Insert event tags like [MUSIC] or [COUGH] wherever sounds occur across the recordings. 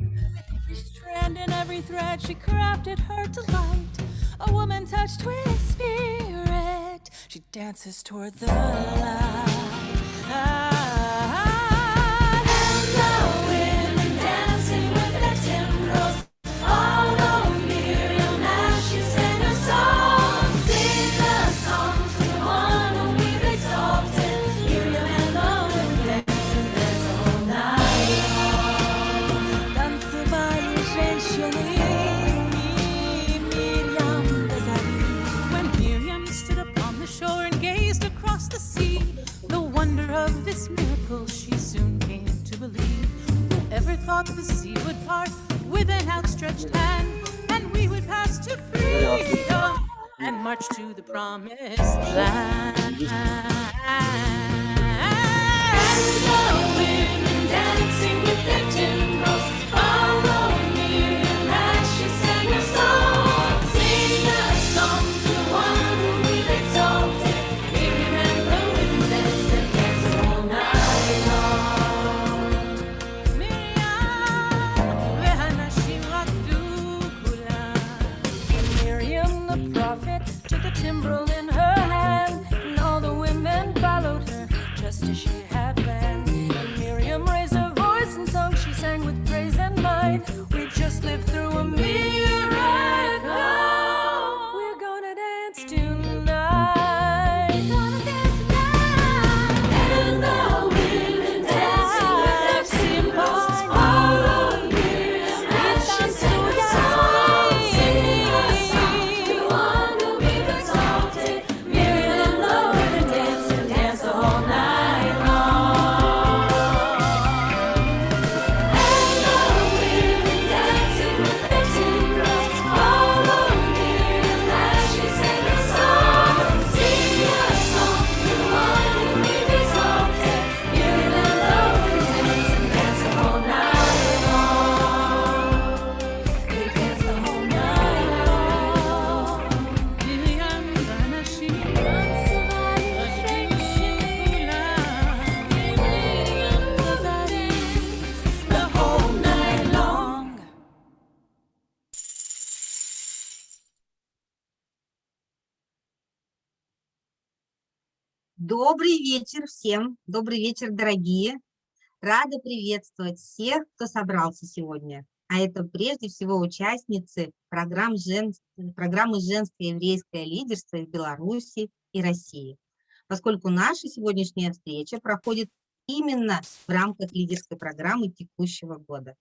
With every strand and every thread she crafted her delight. A woman touched with spirit, she dances toward the light. Ah. Miracle she soon came to believe. Whoever thought the sea would part with an outstretched hand, and we would pass to freedom and march to the promised land. And the women dancing with their timbrels follow Добрый вечер всем, добрый вечер, дорогие. Рада приветствовать всех, кто собрался сегодня. А это прежде всего участницы программ жен... программы «Женское еврейское лидерство» в Беларуси и России. Поскольку наша сегодняшняя встреча проходит именно в рамках лидерской программы текущего года.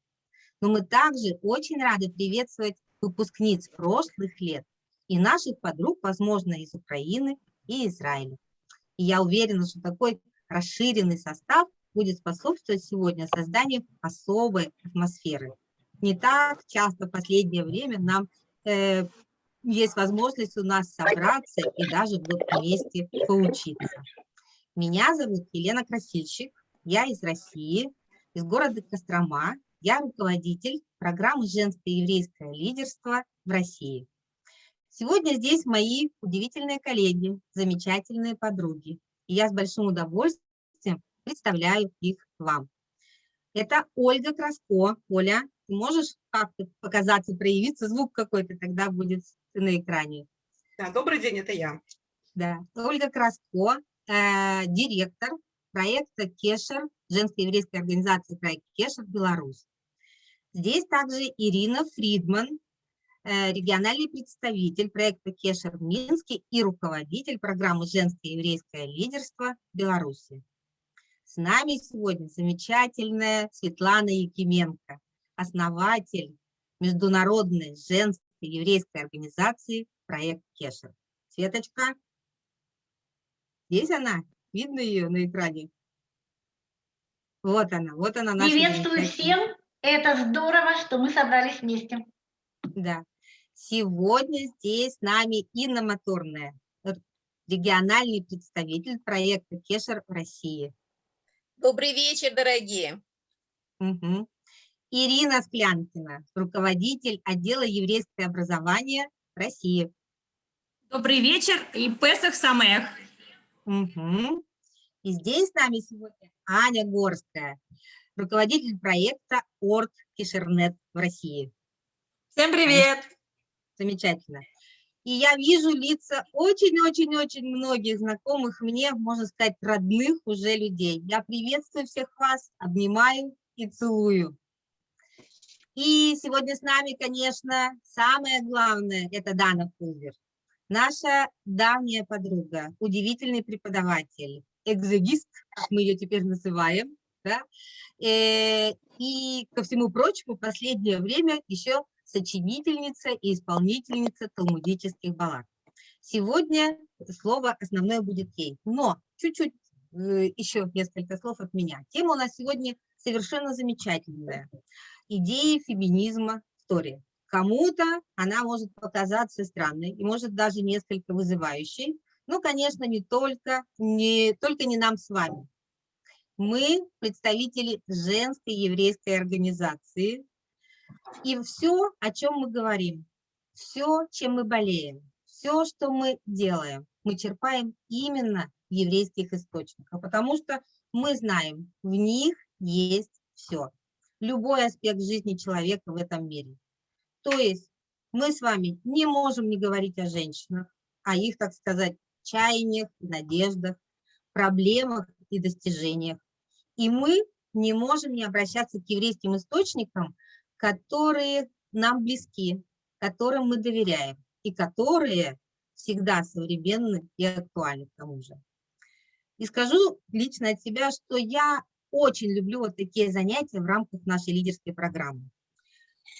Но мы также очень рады приветствовать выпускниц прошлых лет и наших подруг, возможно, из Украины и Израиля. И я уверена, что такой расширенный состав будет способствовать сегодня созданию особой атмосферы. Не так часто в последнее время нам э, есть возможность у нас собраться и даже вот вместе поучиться. Меня зовут Елена Красильщик, я из России, из города Кострома. Я руководитель программы «Женское еврейское лидерство» в России. Сегодня здесь мои удивительные коллеги, замечательные подруги. И я с большим удовольствием представляю их вам. Это Ольга Краско. Оля, ты можешь как-то показаться, проявиться? Звук какой-то тогда будет на экране. Да, добрый день, это я. Да. Ольга Краско, э, директор проекта Кешер, женской еврейской организации проект Кешер Беларусь. Здесь также Ирина Фридман, региональный представитель проекта Кешер в Минске и руководитель программы «Женское еврейское лидерство» Беларуси. С нами сегодня замечательная Светлана Якименко, основатель международной женской еврейской организации проект Кешер. Светочка, здесь она? Видно ее на экране? Вот она, вот она Приветствую всем. Это здорово, что мы собрались вместе. Да. Сегодня здесь с нами Инна Моторная, р- региональный представитель проекта Кешер в России. Добрый вечер, дорогие. Мгм. Ирина Склянкина, руководитель отдела еврейское образование России. Добрый вечер и Песах Самех. Мгм. И здесь с нами сегодня Аня Горская, руководитель проекта Орг Кишернет в России. Всем привет! Замечательно. И я вижу лица очень-очень-очень многих знакомых мне, можно сказать, родных уже людей. Я приветствую всех вас, обнимаю и целую. И сегодня с нами, конечно, самое главное – это Дана Пулвер. Наша давняя подруга, удивительный преподаватель, экзегист, мы ее теперь называем. Да? Э, и, ко всему прочему, в последнее время еще сочинительница и исполнительница талмудических баллад. Сегодня слово основное будет ей, но чуть-чуть э, еще несколько слов от меня. Тема у нас сегодня совершенно замечательная. Идеи феминизма в. Кому-то она может показаться странной и может даже несколько вызывающей, но, конечно, не только, не, только не нам с вами. Мы представители женской еврейской организации, и все, о чем мы говорим, все, чем мы болеем, все, что мы делаем, мы черпаем именно в еврейских источниках, потому что мы знаем, в них есть все, любой аспект жизни человека в этом мире. То есть мы с вами не можем не говорить о женщинах, о их, так сказать, чаяниях, надеждах, проблемах и достижениях. И мы не можем не обращаться к еврейским источникам, которые нам близки, которым мы доверяем и которые всегда современны и актуальны к тому же. И скажу лично от себя, что я очень люблю вот такие занятия в рамках нашей лидерской программы.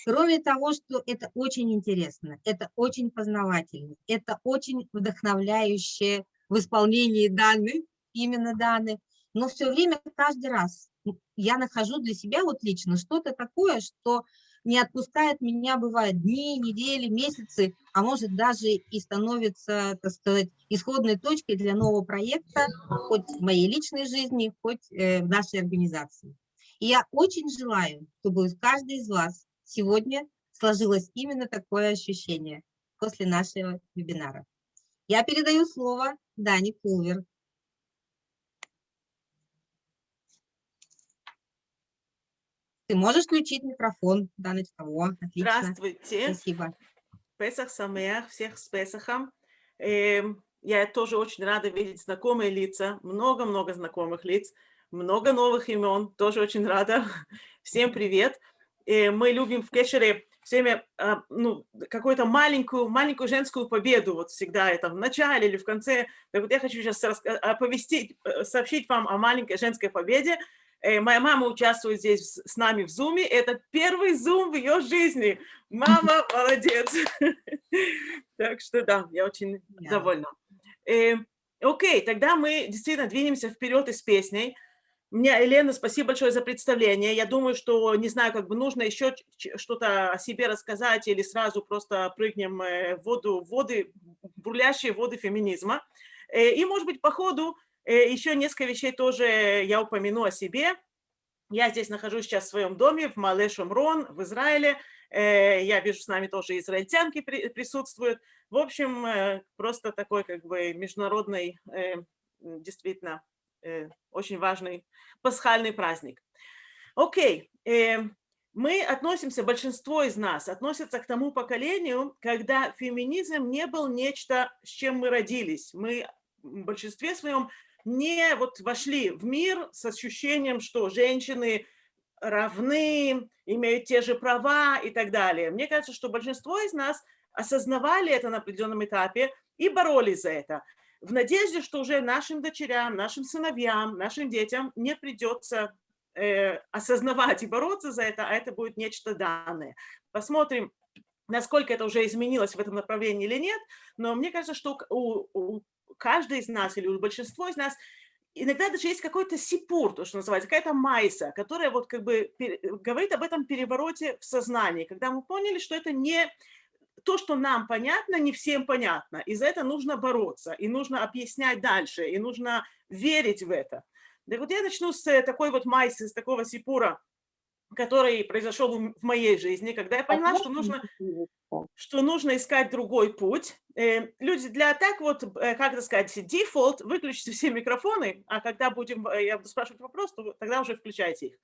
Кроме того, что это очень интересно, это очень познавательно, это очень вдохновляющее в исполнении данных, именно данных, но все время, каждый раз я нахожу для себя вот лично что-то такое, что не отпускает меня, бывает, дни, недели, месяцы, а может даже и становится, так сказать, исходной точкой для нового проекта, хоть в моей личной жизни, хоть э, в нашей организации. И я очень желаю, чтобы у каждой из вас сегодня сложилось именно такое ощущение после нашего вебинара. Я передаю слово Дане Пулвер, Ты можешь включить микрофон, Даночка? О, отлично. Здравствуйте. Спасибо. Песах Самеях, всех с Песахом. Эм, я тоже очень рада видеть знакомые лица, много-много знакомых лиц, много новых имен, тоже очень рада. [LAUGHS] Всем привет. Э, мы любим в Кешере все время а, ну, какую-то маленькую, маленькую женскую победу, вот всегда это в начале или в конце. Так вот я хочу сейчас оповестить, э, сообщить вам о маленькой женской победе, моя мама участвует здесь с нами в Зуме. Это первый Зум в ее жизни. Мама [LAUGHS] молодец. Так что да, я очень довольна. Э, окей, тогда мы действительно двинемся вперед и с песней. Мне, Елена, спасибо большое за представление. Я думаю, что, не знаю, как бы нужно еще что-то о себе рассказать или сразу просто прыгнем э, в воду, воды, бурлящие воды феминизма. И, может быть, по ходу Э, Еще несколько вещей тоже я упомяну о себе. Я здесь нахожусь сейчас в своем доме в Мале Шумрон, в Израиле. Э, я вижу, с нами тоже израильтянки присутствуют. В общем, э, просто такой как бы международный, действительно, очень важный пасхальный праздник. Окей, мы относимся, большинство из нас относятся к тому поколению, когда феминизм не был нечто, с чем мы родились. Мы в большинстве своем не вот вошли в мир с ощущением, что женщины равны, имеют те же права и так далее. Мне кажется, что большинство из нас осознавали это на определенном этапе и боролись за это. В надежде, что уже нашим дочерям, нашим сыновьям, нашим детям не придется э, осознавать и бороться за это, а это будет нечто данное. Посмотрим, насколько это уже изменилось в этом направлении или нет, но мне кажется, что у, у каждый из нас или у большинства из нас иногда даже есть какой-то сипур, то, что называется, какая-то майса, которая вот как бы говорит об этом перевороте в сознании, когда мы поняли, что это не то, что нам понятно, не всем понятно, и за это нужно бороться, и нужно объяснять дальше, и нужно верить в это. Да вот я начну с такой вот майсы, с такого сипура, который произошел в моей жизни, когда я поняла, что нужно, что нужно искать другой путь. Э, люди для так вот, э, как это сказать, дефолт, выключите все микрофоны, а когда будем, э, я буду спрашивать вопрос, то тогда уже включайте их.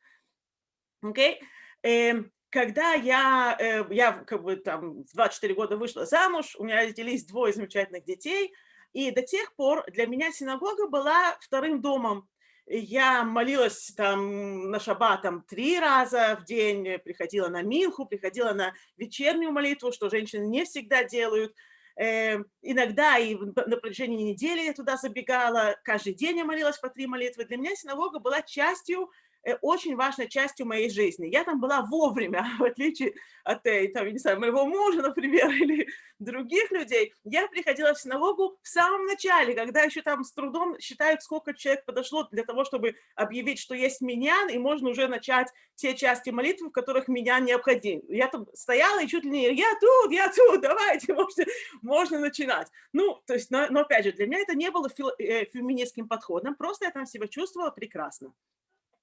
Окей? Эм, Когда я, я как бы там в 24 года вышла замуж, у меня родились двое замечательных детей, и до тех пор для меня синагога была вторым домом. Я молилась там на шаббат там, три раза в день, приходила на Минху, приходила на вечернюю молитву, что женщины не всегда делают. Э, иногда и на протяжении недели я туда забегала, каждый день я молилась по три молитвы. Для меня синагога была частью очень важной частью моей жизни. Я там была вовремя, [LAUGHS] в отличие от э, там, не знаю, моего мужа, например, [LAUGHS] или других людей. Я приходила в синагогу в самом начале, когда еще там с трудом считают, сколько человек подошло для того, чтобы объявить, что есть меня, и можно уже начать те части молитвы, в которых меня необходим. Я там стояла и чуть ли не «я тут, я тут, [LAUGHS] давайте, можно, можно начинать». Ну, то есть, но, но опять же, для меня это не было э, феминистским подходом, просто я там себя чувствовала прекрасно.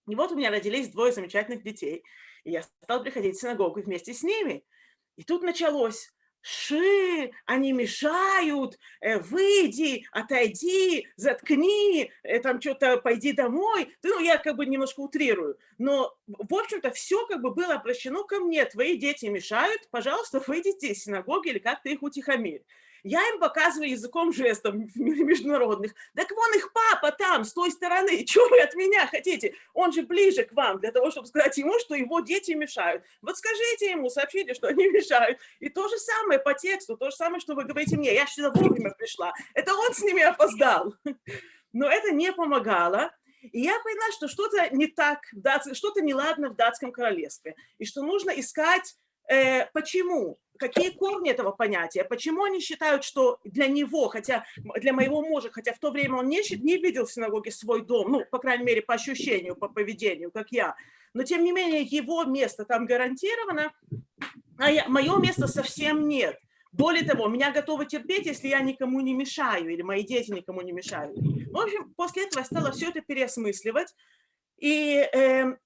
И вот у меня родились двое замечательных детей, и я стала приходить в синагогу вместе с ними. И тут началось, Ши, они мешают, э, выйди, отойди, заткни, э, там что-то пойди домой. Ну, я как бы немножко утрирую. Но, в общем-то, все как бы было обращено ко мне. Твои дети мешают, пожалуйста, выйдите из синагоги или как-то их утихомирь. Я им показываю языком жестов международных. Так вон их папа там, с той стороны. [LAUGHS] Чего вы от меня хотите? Он же ближе к вам, для того, чтобы сказать ему, что его дети мешают. Вот скажите ему, сообщите, что они [LAUGHS] мешают. И то же самое по тексту, то же самое, что вы говорите мне. Я сюда вовремя пришла. Это он с ними опоздал. [LAUGHS] Но это не помогало. И я поняла, что что-то не так, что-то неладно в датском королевстве, и что нужно искать, э, почему какие корни этого понятия, почему они считают, что для него, хотя для моего мужа, хотя в то время он не, не видел в синагоге свой дом, ну, по крайней мере, по ощущению, по поведению, как я, но тем не менее его место там гарантировано, а я, мое место совсем нет. Более того, меня готовы терпеть, если я никому не мешаю, или мои дети никому не мешают. В общем, после этого я стала все это переосмысливать, и э,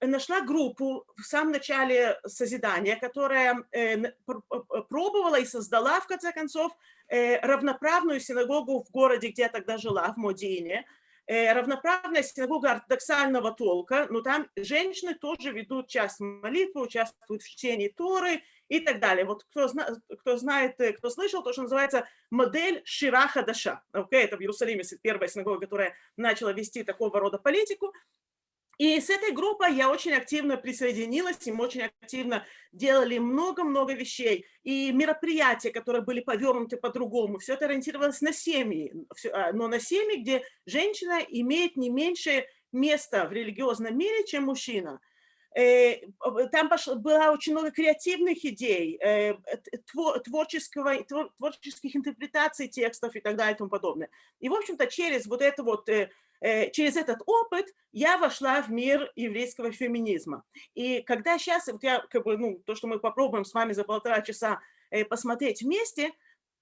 нашла группу в самом начале созидания, которая э, пробовала и создала, в конце концов, э, равноправную синагогу в городе, где я тогда жила, в Модине. Э, равноправная синагога ортодоксального толка, но там женщины тоже ведут часть молитвы, участвуют в чтении Торы и так далее. Вот кто, зна кто знает, э, кто слышал, то, что называется модель Шираха Даша. Okay, это в Иерусалиме первая синагога, которая начала вести такого рода политику. И с этой группой я очень активно присоединилась, и мы очень активно делали много-много вещей. И мероприятия, которые были повернуты по-другому, все это ориентировалось на семьи, а, но на семьи, где женщина имеет не меньше места в религиозном мире, чем мужчина. Э, там было очень много креативных идей, э, творческого, творческих интерпретаций текстов и так далее и тому подобное. И, в общем-то, через вот это вот э, Э, через этот опыт я вошла в мир еврейского феминизма. И когда сейчас, вот я, как бы, ну, то, что мы попробуем с вами за полтора часа э, посмотреть вместе,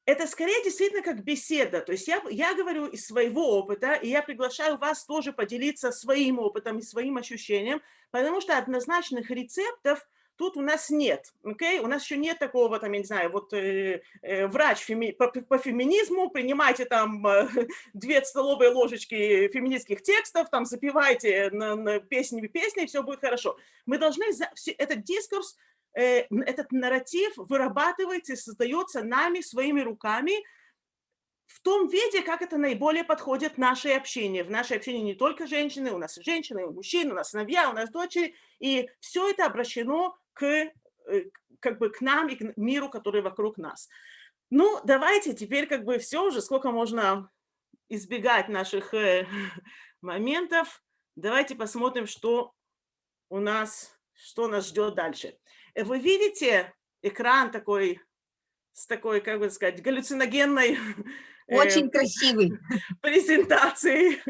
это скорее действительно как беседа. То есть я, я говорю из своего опыта, и я приглашаю вас тоже поделиться своим опытом и своим ощущением, потому что однозначных рецептов – Тут у нас нет? Okay? У нас еще нет такого, там, я не знаю, вот э, э, врач феми, по, по феминизму, принимайте там э, [LAUGHS] две столовые ложечки феминистских текстов, там, запивайте на, на песни песни, все будет хорошо. Мы должны, за, этот дискурс, э, этот нарратив вырабатывается и создается нами своими руками, в том виде, как это наиболее подходит нашей общине. В нашей общине не только женщины, у нас и женщины, и мужчины, у нас сыновья, у нас дочери, и все это обращено к, э, как бы к нам и к миру, который вокруг нас. Ну, давайте теперь как бы все уже, сколько можно избегать наших э, [LAUGHS] моментов. Давайте посмотрим, что у нас, что нас ждет дальше. Э, вы видите экран такой, с такой, как бы сказать, галлюциногенной [LAUGHS] Очень красивый. [LAUGHS] презентацией.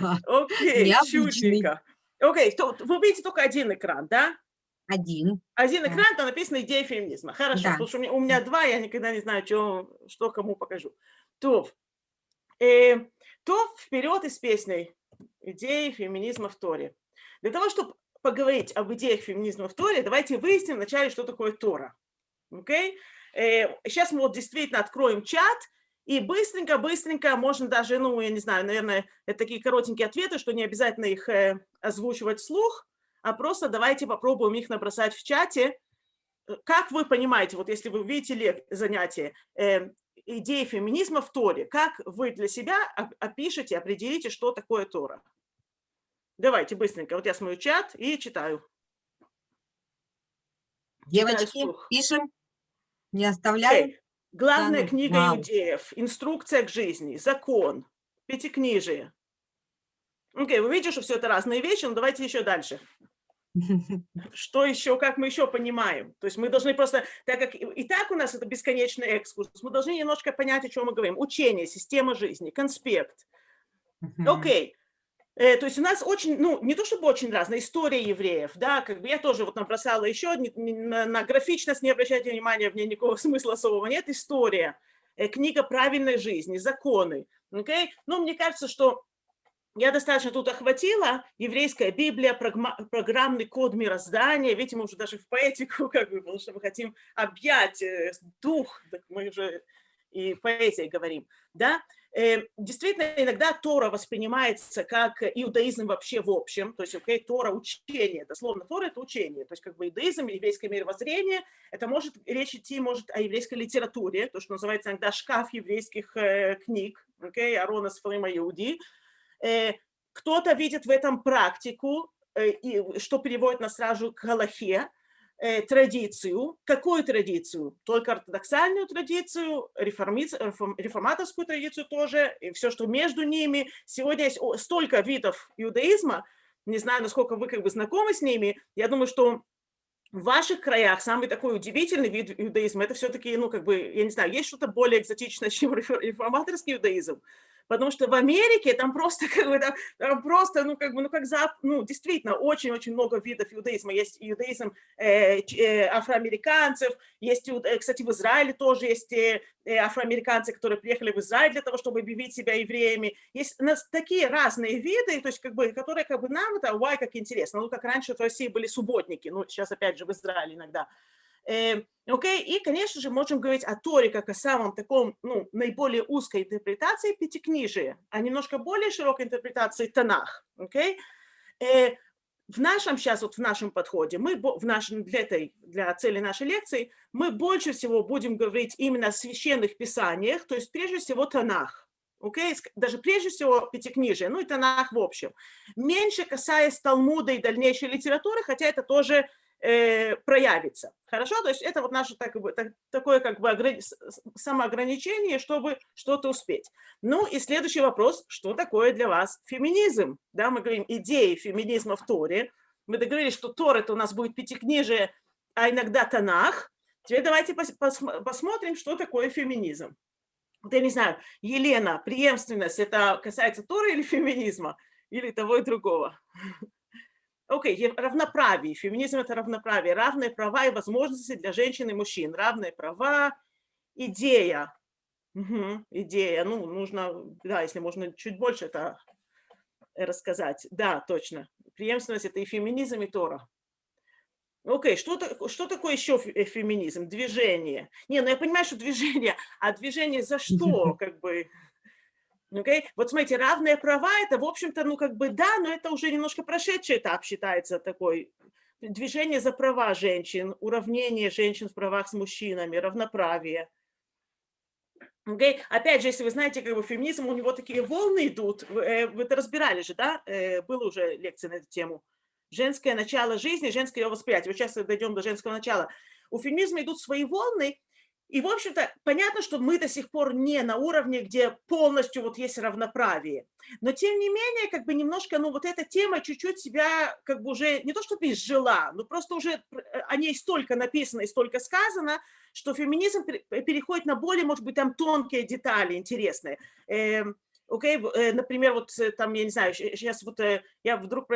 Да. Окей, чудненько. Окей, вы видите только один экран, да? Один. Один экран, там написано «Идея феминизма». Хорошо, да. потому что у меня, у меня два, я никогда не знаю, что, что кому покажу. То, э, то вперед из песней «Идеи феминизма в Торе». Для того, чтобы поговорить об идеях феминизма в Торе, давайте выясним вначале, что такое Тора. Okay? Э, сейчас мы вот действительно откроем чат, и быстренько-быстренько, можно даже, ну, я не знаю, наверное, это такие коротенькие ответы, что не обязательно их э, озвучивать вслух, а просто давайте попробуем их набросать в чате. Э, как вы понимаете, вот если вы видите занятие, э, идеи феминизма в Торе, как вы для себя опишете, определите, что такое Тора? Давайте быстренько. Вот я смотрю чат и читаю. Девочки, пишем, не оставляем. Okay. Главная да, книга вау. иудеев, инструкция к жизни, закон, пятикнижие. Окей, okay, вы видите, что все это разные вещи, но давайте еще дальше. [LAUGHS] Что еще, как мы еще понимаем? То есть мы должны просто, так как и так у нас это бесконечный экскурс, мы должны немножко понять, о чем мы говорим. Учение, система жизни, конспект. Окей. Okay. Э, то есть у нас очень, ну, не то чтобы очень разная история евреев, да, как бы я тоже вот набросала еще, на, на графичность не обращайте внимания, в ней никакого [LAUGHS] смысла особого нет, история, э, книга правильной жизни, законы, окей? Okay? Ну, мне кажется, что я достаточно тут охватила, еврейская Библия, программный код мироздания, видите, мы уже даже в поэтику, [LAUGHS] как бы, потому что мы хотим объять э, дух, так мы уже и поэзией говорим, да, Э, действительно, иногда Тора воспринимается как иудаизм вообще в общем, то есть okay, Тора – учение, дословно Тора – это учение, то есть как бы иудаизм, еврейское мировоззрение, это может речь идти может о еврейской литературе, то, что называется иногда шкаф еврейских э, книг, okay, Арона Сфрима Иуди. Э, Кто-то видит в этом практику, э, что переводит нас сразу к Галахе, Э, традицию. Какую традицию? Только ортодоксальную традицию, реформаторскую традицию тоже, и все, что между ними. Сегодня есть столько видов иудаизма, не знаю, насколько вы как бы знакомы с ними, я думаю, что в ваших краях самый такой удивительный вид иудаизма, это все-таки, ну, как бы, я не знаю, есть что-то более экзотичное, [LAUGHS] чем реформаторский иудаизм потому что в Америке там просто, [LAUGHS] как бы, там, там просто, ну, как бы, ну, как за, ну, действительно, очень-очень много видов иудаизма. Есть иудаизм э, э, афроамериканцев, есть, э, кстати, в Израиле тоже есть э, э, афроамериканцы, которые приехали в Израиль для того, чтобы объявить себя евреями. Есть у нас такие разные виды, то есть, как бы, которые, как бы, нам это, вай, как интересно. Ну, как раньше в России были субботники, ну, сейчас, опять же, в Израиле иногда. Эм, окей, okay? И, конечно же, можем говорить о Торе как о самом таком, ну, наиболее узкой интерпретации пятикнижия, а немножко более широкой интерпретации Танах. Окей? Okay? Э, в нашем сейчас, вот в нашем подходе, мы в нашем, для, этой, для цели нашей лекции, мы больше всего будем говорить именно о священных писаниях, то есть прежде всего Танах. Okay? Даже прежде всего Пятикнижие, ну и Танах в общем. Меньше касаясь Талмуда и дальнейшей литературы, хотя это тоже э, проявится. Хорошо? То есть это вот наше так, так, такое как бы самоограничение, чтобы что-то успеть. Ну и следующий вопрос, что такое для вас феминизм? Да, мы говорим идеи феминизма в Торе. Мы договорились, что Тор это у нас будет пятикнижие, а иногда Танах. Теперь давайте пос пос посмотрим, что такое феминизм. Вот я не знаю, Елена, преемственность, это касается Тора или феминизма? Или того и другого? [LAUGHS] Окей, okay, равноправие. Феминизм – это равноправие. Равные права и возможности для женщин и мужчин. Равные права, идея. Угу, идея. Ну, нужно, да, если можно чуть больше это рассказать. Да, точно. Преемственность – это и феминизм, и Тора. Окей, okay, что, что такое еще э, феминизм? Движение. Не, ну я понимаю, что движение, а движение за что, [LAUGHS] как бы... Okay? Вот смотрите, равные права, это, в общем-то, ну, как бы, да, но это уже немножко прошедший этап считается такой. Движение за права женщин, уравнение женщин в правах с мужчинами, равноправие. Okay? Опять же, если вы знаете, как бы феминизм, у него такие волны идут, вы, э, вы это разбирали же, да? Э, было уже лекция на эту тему. Женское начало жизни, женское восприятие. Вот сейчас дойдем до женского начала. У феминизма идут свои волны, и, в общем-то, понятно, что мы до сих пор не на уровне, где полностью вот есть равноправие. Но, тем не менее, как бы немножко, ну, вот эта тема чуть-чуть себя как бы уже не то чтобы изжила, но просто уже э, о ней столько написано и столько сказано, что феминизм переходит на более, может быть, там тонкие детали интересные. Эм, окей, э, например, вот э, там, я не знаю, сейчас вот я вдруг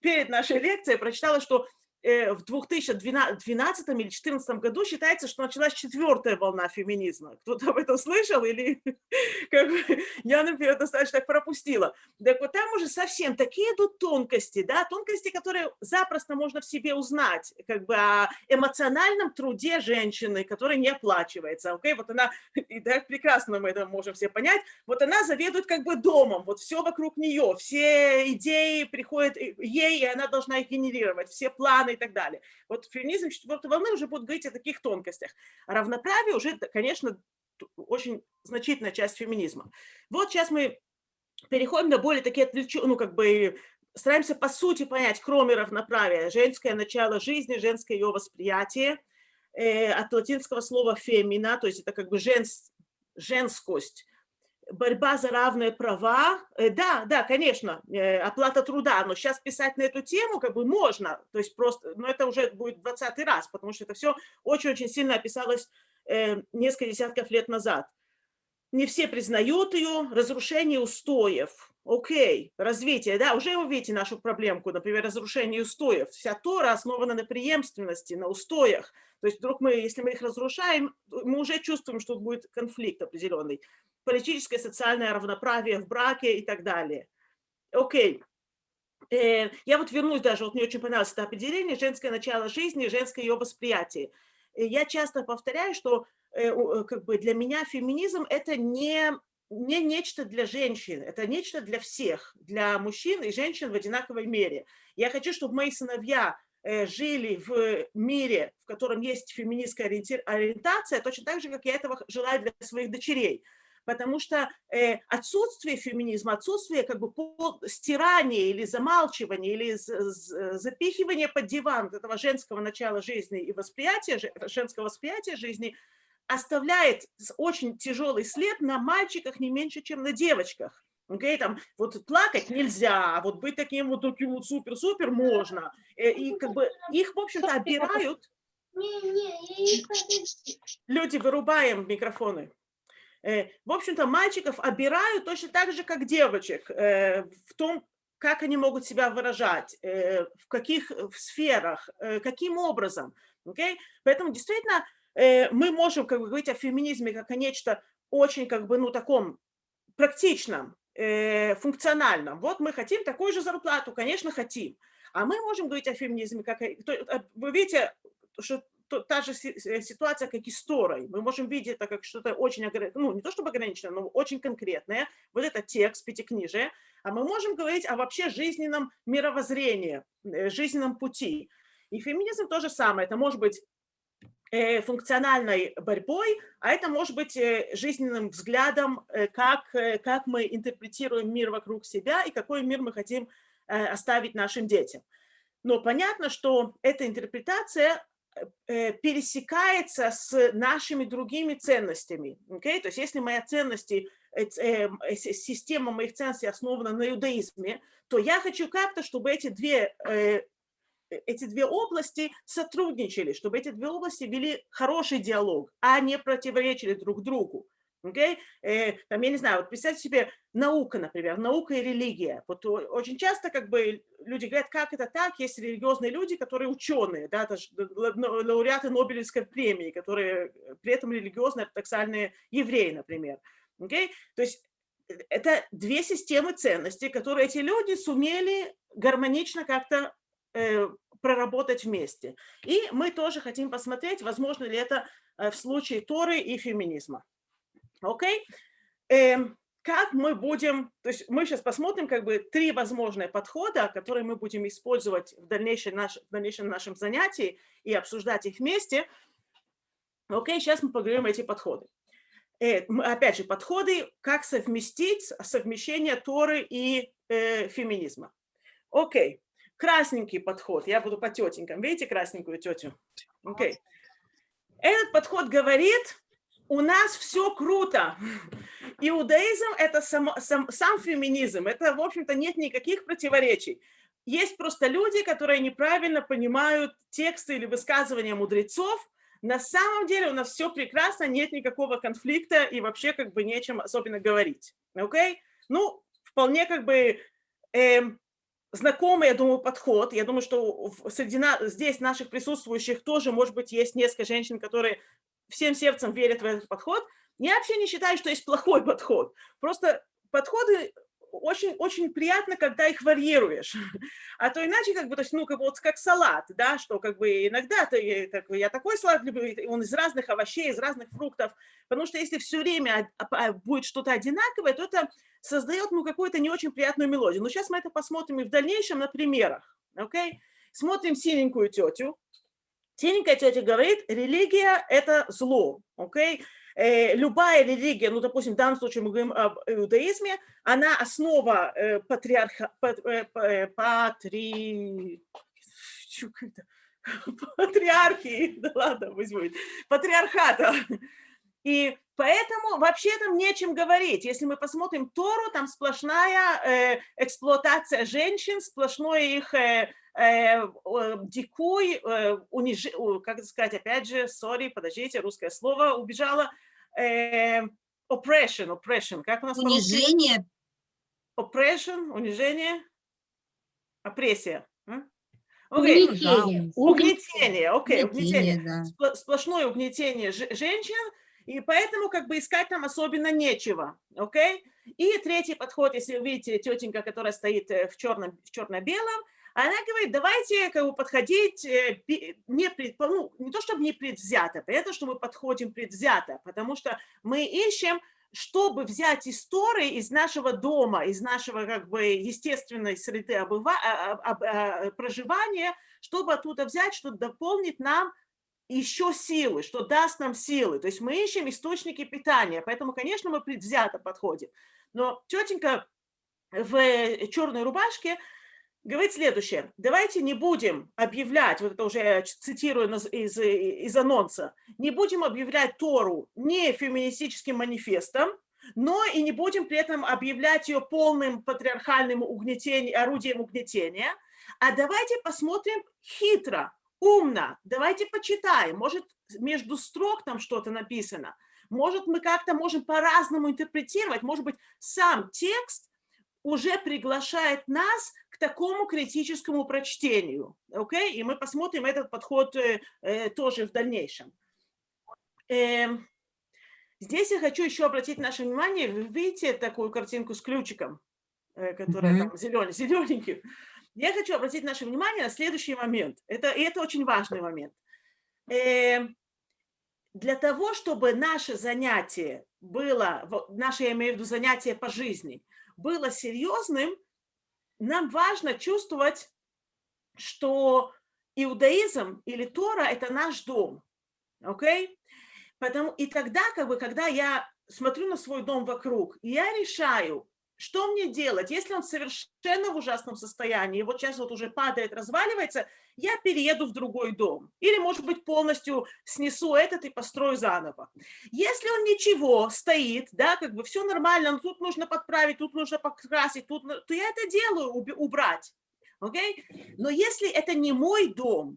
перед нашей лекцией прочитала, что э, в 2012 или 2014 году считается, что началась четвертая волна феминизма. Кто-то об этом слышал или [LAUGHS] как бы, я, например, достаточно так пропустила. Так вот там уже совсем такие идут тонкости, да, тонкости, которые запросто можно в себе узнать, как бы о эмоциональном труде женщины, который не оплачивается. Окей, вот она, [LAUGHS] и так прекрасно мы это можем все понять, вот она заведует как бы домом, вот все вокруг нее, все идеи приходят ей, и она должна их генерировать, все планы, и так далее. Вот феминизм четвертой волны уже будет говорить о таких тонкостях. Равноправие уже, конечно, очень значительная часть феминизма. Вот сейчас мы переходим на более такие отвлеченные, ну, как бы стараемся по сути понять, кроме равноправия, женское начало жизни, женское ее восприятие, э, от латинского слова фемина, то есть это как бы женс, женскость, борьба за равные права, э, да, да, конечно, э, оплата труда, но сейчас писать на эту тему как бы можно, то есть просто, но это уже будет 20 раз, потому что это все очень-очень сильно описалось э, несколько десятков лет назад. Не все признают ее, разрушение устоев, окей, развитие, да, уже вы видите нашу проблемку, например, разрушение устоев. Вся Тора основана на преемственности, на устоях. То есть вдруг мы, если мы их разрушаем, мы уже чувствуем, что будет конфликт определенный политическое, социальное равноправие в браке и так далее. Окей. Э, я вот вернусь даже, вот мне очень понравилось это определение, женское начало жизни, женское ее восприятие. Э, я часто повторяю, что э, как бы для меня феминизм – это не, не нечто для женщин, это нечто для всех, для мужчин и женщин в одинаковой мере. Я хочу, чтобы мои сыновья жили в мире, в котором есть феминистская ориентация, точно так же, как я этого желаю для своих дочерей потому что э, отсутствие феминизма, отсутствие как бы стирания или замалчивания, или запихивания под диван этого женского начала жизни и восприятия, женского восприятия жизни оставляет очень тяжелый след на мальчиках не меньше, чем на девочках. Okay, там, вот плакать нельзя, а вот быть таким вот таким вот супер-супер можно. Э, и как бы их, в общем-то, обирают. Люди, вырубаем микрофоны. Э, в общем-то, мальчиков обирают точно так же, как девочек, э, в том, как они могут себя выражать, э, в каких сферах, каким образом. Okay? Поэтому действительно мы можем как бы, говорить о феминизме как о нечто очень как бы, ну, таком практичном, функциональном. Вот мы хотим такую же зарплату, конечно, хотим. А мы можем говорить о феминизме, как... Вы видите, что та же э, ситуация, как и с Торой. Мы можем видеть это как что-то очень, ну, не то чтобы ограниченное, но очень конкретное. Вот это текст, пятикнижие. А мы можем говорить о вообще жизненном мировоззрении, э, жизненном пути. И феминизм то же самое. Это может быть э, функциональной борьбой, а это может быть жизненным взглядом, как, как мы интерпретируем мир вокруг себя и какой мир мы хотим оставить нашим детям. Но понятно, что эта интерпретация пересекается с нашими другими ценностями. Okay? То есть если моя ценности, э, э, система моих ценностей основана на иудаизме, то я хочу как-то, чтобы эти две, эти две области сотрудничали, чтобы эти две области вели хороший диалог, а не противоречили друг другу. Okay? Э, там, я не знаю, вот представьте себе наука, например, наука и религия. Вот очень часто как бы люди говорят, как это так, есть религиозные люди, которые ученые, да, это лауреаты Нобелевской премии, которые при этом религиозные, ортодоксальные евреи, например. Okay? То есть э, это две системы ценностей, которые эти люди сумели гармонично как-то э, проработать вместе. И мы тоже хотим посмотреть, возможно ли это э, в случае Торы и феминизма. Окей? Okay? Эм, как мы будем, то есть мы сейчас посмотрим как бы три возможные подхода, которые мы будем использовать в дальнейшем, наш, в дальнейшем нашем занятии и обсуждать их вместе. Окей, okay, сейчас мы поговорим эти подходы. Э, опять же, подходы, как совместить совмещение Торы и э, феминизма. Окей, okay. красненький подход, я буду по тетенькам, видите красненькую тетю? Окей. Okay. Этот подход говорит, у нас все круто. Иудаизм – это сам, сам, сам феминизм, это, в общем-то, нет никаких противоречий. Есть просто люди, которые неправильно понимают тексты или высказывания мудрецов. На самом деле у нас все прекрасно, нет никакого конфликта и вообще как бы нечем особенно говорить. Okay? Ну, вполне как бы... Э, знакомый, я думаю, подход. Я думаю, что среди на, здесь наших присутствующих тоже, может быть, есть несколько женщин, которые всем сердцем верят в этот подход. Я вообще не считаю, что есть плохой подход. Просто подходы очень, очень приятно, когда их варьируешь. А то иначе, как бы, то есть, ну, как, вот как салат, да, что как бы иногда ты, так, я такой салат люблю, он из разных овощей, из разных фруктов, потому что если все время будет что-то одинаковое, то это создает, ну, какую-то не очень приятную мелодию. Но сейчас мы это посмотрим и в дальнейшем на примерах, окей? Okay? Смотрим синенькую тетю. Синенькая тетя говорит, религия – это зло, окей? Okay? Э, любая религия, ну, допустим, в данном случае мы говорим об иудаизме, она основа э, патриарха, э, патри... патриархии, [LAUGHS] да ладно, пусть патриархата. И поэтому вообще там нечем говорить. Если мы посмотрим Тору, там сплошная эксплуатация женщин, сплошной их дикуй, э, униж... как сказать, опять же, сори, подождите, русское слово убежало, э, oppression, oppression, как у нас Унижение. Oppression, унижение, опрессия. Okay. Угнетение. Угнетение, окей, okay, Угнетение, угнетение. да. Сплошное угнетение женщин, и поэтому как бы искать там особенно нечего, окей? Okay? И третий подход, если вы видите тетенька, которая стоит э, в черном, в черно-белом, она говорит, давайте как бы, подходить э, не, пред, ну, не то чтобы не предвзято, понятно, что мы подходим предвзято, потому что мы ищем, чтобы взять истории из нашего дома, из нашего как бы естественной среды обыва, а, а, а, проживания, чтобы оттуда взять, что дополнит нам еще силы, что даст нам силы. То есть мы ищем источники питания, поэтому, конечно, мы предвзято подходим. Но тетенька в черной рубашке говорит следующее. Давайте не будем объявлять, вот это уже я цитирую из, из анонса, не будем объявлять Тору не феминистическим манифестом, но и не будем при этом объявлять ее полным патриархальным угнетением, орудием угнетения, а давайте посмотрим хитро, умно, давайте почитаем, может между строк там что-то написано, может мы как-то можем по-разному интерпретировать, может быть сам текст уже приглашает нас к такому критическому прочтению. Okay? И мы посмотрим этот подход э, э, тоже в дальнейшем. Э, здесь я хочу еще обратить наше внимание, вы видите такую картинку с ключиком, э, которая mm -hmm. там зеленый, зелененький. Я хочу обратить наше внимание на следующий момент. Это, и это очень важный момент. Э, для того, чтобы наше занятие было, наше, я имею в виду, занятие по жизни – было серьезным, нам важно чувствовать, что иудаизм или Тора – это наш дом. Okay? Потому, и тогда, как бы, когда я смотрю на свой дом вокруг, я решаю, что мне делать, если он совершенно в ужасном состоянии, вот сейчас вот уже падает, разваливается, я перееду в другой дом. Или, может быть, полностью снесу этот и построю заново. Если он ничего, стоит, да, как бы все нормально, но тут нужно подправить, тут нужно покрасить, тут, то я это делаю, убрать. Okay? Но если это не мой дом.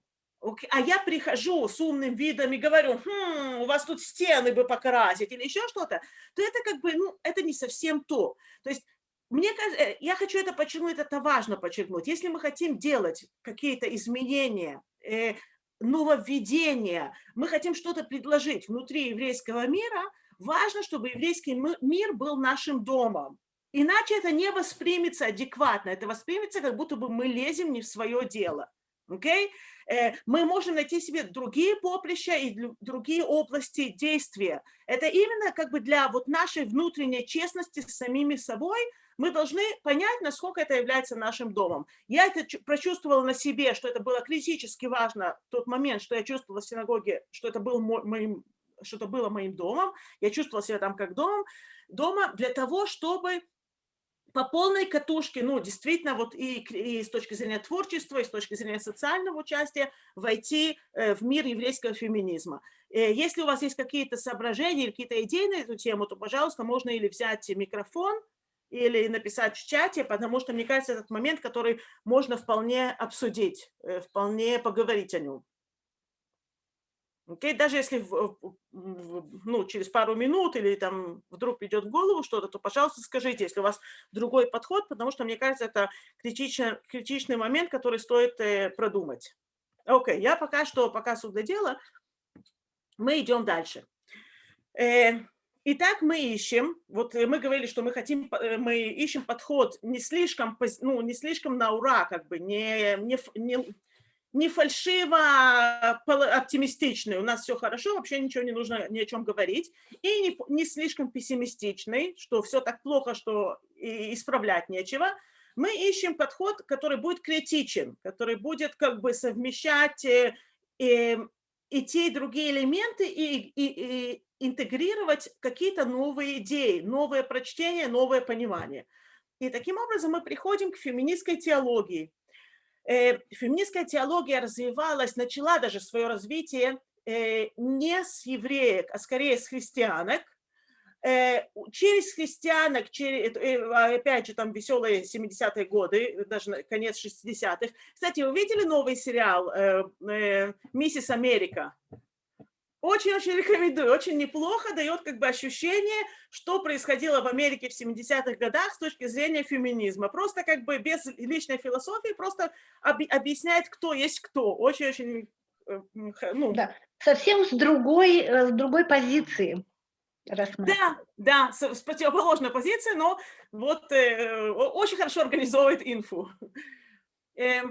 А я прихожу с умным видом и говорю, хм, у вас тут стены бы покрасить или еще что-то, то это как бы, ну, это не совсем то. То есть мне кажется, э, я хочу это подчеркнуть, это важно подчеркнуть. Если мы хотим делать какие-то изменения, э, нововведения, мы хотим что-то предложить внутри еврейского мира, важно, чтобы еврейский мир был нашим домом. Иначе это не воспримется адекватно, это воспримется, как будто бы мы лезем не в свое дело. Okay? Э, мы можем найти себе другие поприща и другие области действия. Это именно как бы для вот нашей внутренней честности с самими собой мы должны понять, насколько это является нашим домом. Я это прочувствовала на себе, что это было критически важно тот момент, что я чувствовала в синагоге, что это, был моим, что это было моим домом. Я чувствовала себя там как домом, дома для того, чтобы по полной катушке, ну, действительно, вот и, и с точки зрения творчества, и с точки зрения социального участия войти э, в мир еврейского феминизма. Э, если у вас есть какие-то соображения или какие-то идеи на эту тему, то, пожалуйста, можно или взять микрофон, или написать в чате, потому что, мне кажется, этот момент, который можно вполне обсудить, э, вполне поговорить о нем. Okay? Даже если в, в, ну, через пару минут или там вдруг придет в голову что-то, то, пожалуйста, скажите, если у вас другой подход, потому что, мне кажется, это критичный, критичный момент, который стоит э, продумать. Окей, okay. я пока что, пока суд до дела, мы идем дальше. Э, итак, мы ищем, вот мы говорили, что мы хотим, э, мы ищем подход не слишком, ну, не слишком на ура, как бы, не, не, не не фальшиво а оптимистичный, у нас все хорошо, вообще ничего не нужно ни о чем говорить, и не, не слишком пессимистичный, что все так плохо, что исправлять нечего. Мы ищем подход, который будет критичен, который будет как бы совмещать и, э, и те, и другие элементы и, и, и интегрировать какие-то новые идеи, новое прочтение, новое понимание. И таким образом мы приходим к феминистской теологии, феминистская теология развивалась, начала даже свое развитие э, не с евреек, а скорее с христианок. Э, через христианок, через, опять же, там веселые 70-е годы, даже конец 60-х. Кстати, вы видели новый сериал «Миссис Америка»? Очень-очень рекомендую, очень неплохо, дает как бы ощущение, что происходило в Америке в 70-х годах с точки зрения феминизма. Просто как бы без личной философии, просто об, объясняет, кто есть кто. Очень-очень... Э, ну. Да, совсем с другой, э, с другой позиции. Да, да, с, с противоположной позиции, но вот э, очень хорошо организовывает инфу. Э,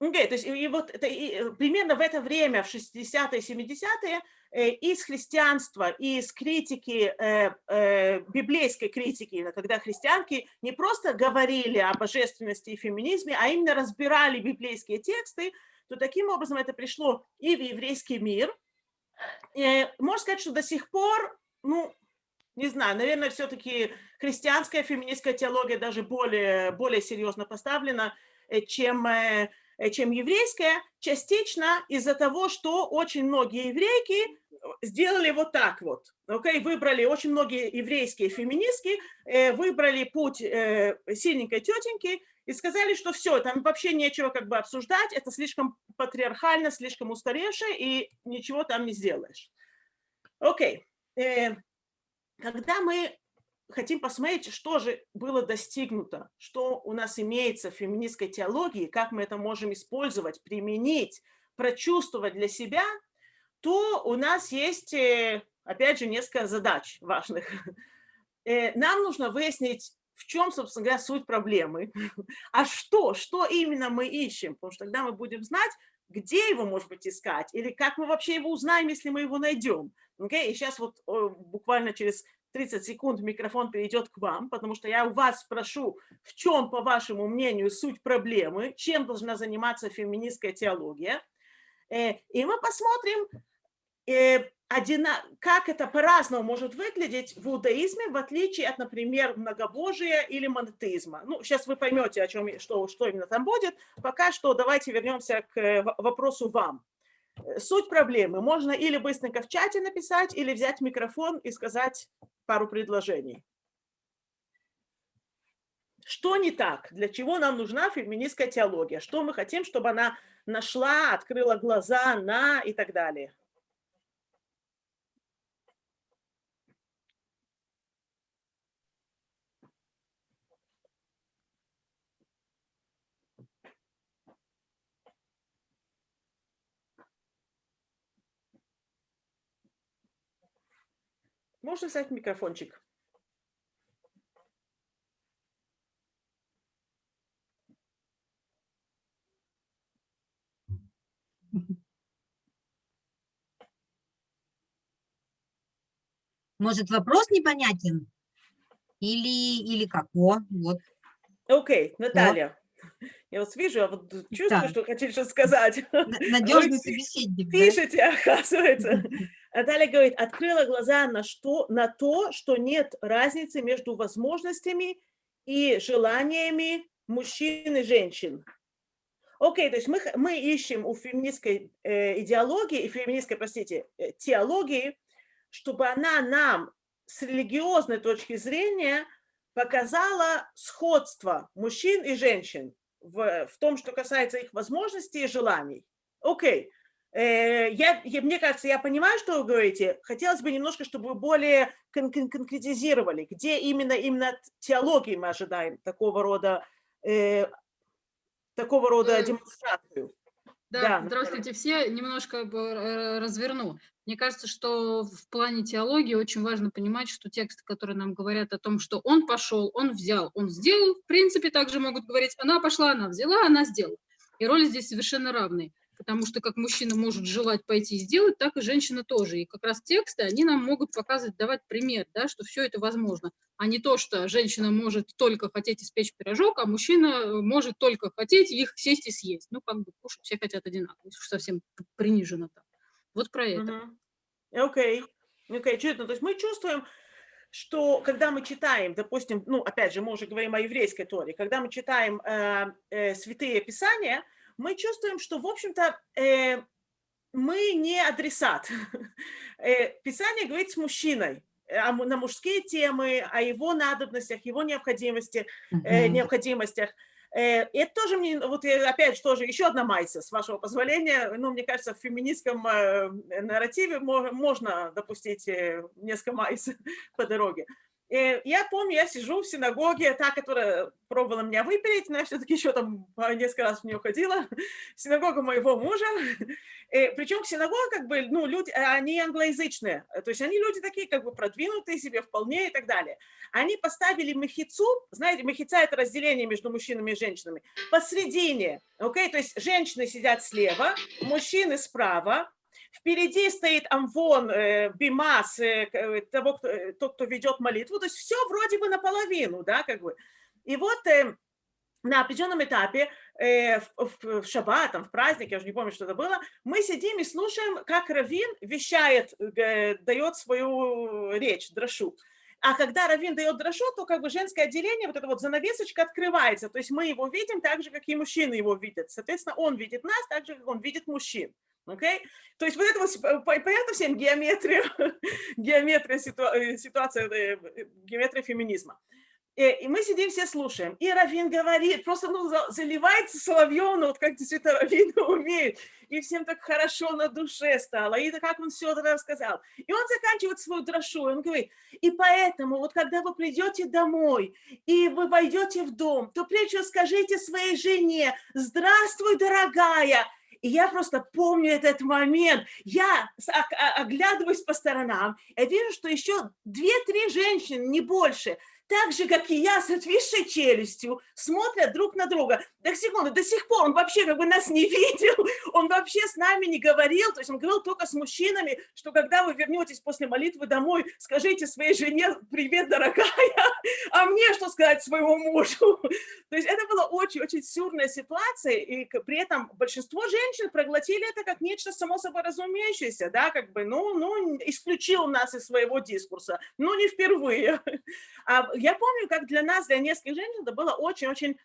okay, то есть и вот это, и, примерно в это время, в 60-е, 70-е, Э, из христианства, из критики, э, э, библейской критики, когда христианки не просто говорили о божественности и феминизме, а именно разбирали библейские тексты, то таким образом это пришло и в еврейский мир. И можно сказать, что до сих пор, ну, не знаю, наверное, все-таки христианская феминистская теология даже более, более серьезно поставлена, чем чем еврейская, частично из-за того, что очень многие еврейки сделали вот так вот. Okay? Выбрали очень многие еврейские феминистки, э, выбрали путь э, сильненькой тетеньки и сказали, что все, там вообще нечего как бы обсуждать, это слишком патриархально, слишком устаревшее, и ничего там не сделаешь. Окей. Okay. Э, когда мы хотим посмотреть, что же было достигнуто, что у нас имеется в феминистской теологии, как мы это можем использовать, применить, прочувствовать для себя – то у нас есть, э, опять же, несколько задач важных. [LAUGHS] Э, нам нужно выяснить, в чем, собственно говоря, суть проблемы, [LAUGHS] а что, что именно мы ищем, потому что тогда мы будем знать, где его, может быть, искать, или как мы вообще его узнаем, если мы его найдем. Okay? И сейчас вот буквально через 30 секунд микрофон перейдет к вам, потому что я у вас спрошу, в чем, по вашему мнению, суть проблемы, чем должна заниматься феминистская теология. Э, и мы посмотрим, э, как это по-разному может выглядеть в иудаизме, в отличие от, например, многобожия или монотеизма. Ну, сейчас вы поймете, о чем, что, что именно там будет. Пока что давайте вернемся к э, вопросу вам. Суть проблемы. Можно или быстренько в чате написать, или взять микрофон и сказать пару предложений. Что не так? Для чего нам нужна феминистская теология? Что мы хотим, чтобы она нашла, открыла глаза на и так далее? Можно взять микрофончик? Может, вопрос непонятен? Или, или как? О, вот. Окей, okay, Наталья. Вот. Я вот вижу, я вот чувствую, да. что хотите что сказать. Надежный собеседник. Пишите, да? оказывается. [LAUGHS] Наталья говорит, открыла глаза на, что, на то, что нет разницы между возможностями и желаниями мужчин и женщин. Окей, okay, то есть мы, мы ищем у феминистской э, идеологии и феминистской, простите, э, теологии чтобы она нам с религиозной точки зрения показала сходство мужчин и женщин в, в том, что касается их возможностей и желаний. Окей, Э, я, я, мне кажется, я понимаю, что вы говорите. Хотелось бы немножко, чтобы вы более кон кон конкретизировали, где именно, именно теологии мы ожидаем такого рода, э, такого рода Э, демонстрацию. Да, Да, здравствуйте все. Немножко э, разверну. Мне кажется, что в плане теологии очень важно понимать, что тексты, которые нам говорят о том, что он пошел, он взял, он сделал, в принципе, также могут говорить, она пошла, она взяла, она сделала. И роли здесь совершенно равные. Потому что как мужчина может желать пойти и сделать, так и женщина тоже. И как раз тексты, они нам могут показывать, давать пример, да, что все это возможно. А не то, что женщина может только хотеть испечь пирожок, а мужчина э, может только хотеть их сесть и съесть. Ну, как бы кушать все хотят одинаково, если уж совсем принижено так. Вот про это. Окей, окей, чудно. То есть мы чувствуем, что когда мы читаем, допустим, ну, опять же, мы уже говорим о еврейской Торе, когда мы читаем э, э, святые писания, мы чувствуем, что, в общем-то, э, мы не адресат. [LAUGHS] Э, Писание говорит с мужчиной э, му- на мужские темы, о его надобностях, его необходимости, э, Мгм. необходимостях. Это тоже мне, вот я опять же тоже еще одна майса, с вашего позволения. Ну, мне кажется, в феминистском нарративе мо- можно допустить несколько майс [LAUGHS] по дороге. Э, Я помню, я сижу в синагоге, та, которая пробовала меня выпилить, но я все-таки еще там а, несколько раз в нее ходила, [LAUGHS] синагога моего мужа. [LAUGHS] Э, Причем синагога, как бы, ну, люди, э, они англоязычные, э, то есть они люди такие, как бы, продвинутые себе вполне и так далее. Они поставили мехицу, знаете, мехица – это разделение между мужчинами и женщинами, посредине, окей, то есть женщины сидят слева, мужчины справа, впереди стоит амвон, э, бимас, э, э, того, кто, э, тот, кто ведет молитву, то есть все вроде бы наполовину, да, как бы. И вот э, на определенном этапе э, в, в- в шаббат, там, в праздник, я уже не помню, что это было, мы сидим и слушаем, как Равин вещает, э, дает свою речь, дрошу. А когда Равин дает дрошу, то как бы женское отделение, вот эта вот занавесочка открывается, то есть мы его видим так же, как и мужчины его видят. Соответственно, он видит нас так же, как он видит мужчин. Окей? То есть вот это вот, по- понятно всем [LAUGHS] геометрия, геометрия э, ситуация, э, э, геометрия феминизма. Э, И мы сидим, все слушаем. И Равин говорит, просто ну, за- заливается соловьем, ну, вот как действительно Равин [LAUGHS] умеет. И всем так хорошо на душе стало. И как он все рассказал. И он заканчивает свою дрошу. Он говорит, и поэтому вот когда вы придете домой, и вы войдете в дом, то прежде скажите своей жене, здравствуй, дорогая. И я просто помню этот момент. Я оглядываюсь по сторонам, я вижу, что еще две-три женщины, не больше, так же, как и я, с отвисшей челюстью, смотрят друг на друга. Так, секунду, до сих пор он вообще как бы нас не [LAUGHS] видел, он вообще с нами не говорил, то есть он говорил только с мужчинами, что когда вы вернетесь после молитвы домой, скажите своей жене «Привет, дорогая», а мне что сказать своему мужу? [LAUGHS] То есть это была очень-очень сюрная ситуация, и при этом большинство женщин проглотили это как нечто само собой разумеющееся, да, как бы, ну, ну, исключил нас из своего дискурса, ну, не впервые. [LAUGHS] А я помню, как для нас, для нескольких женщин, это было очень-очень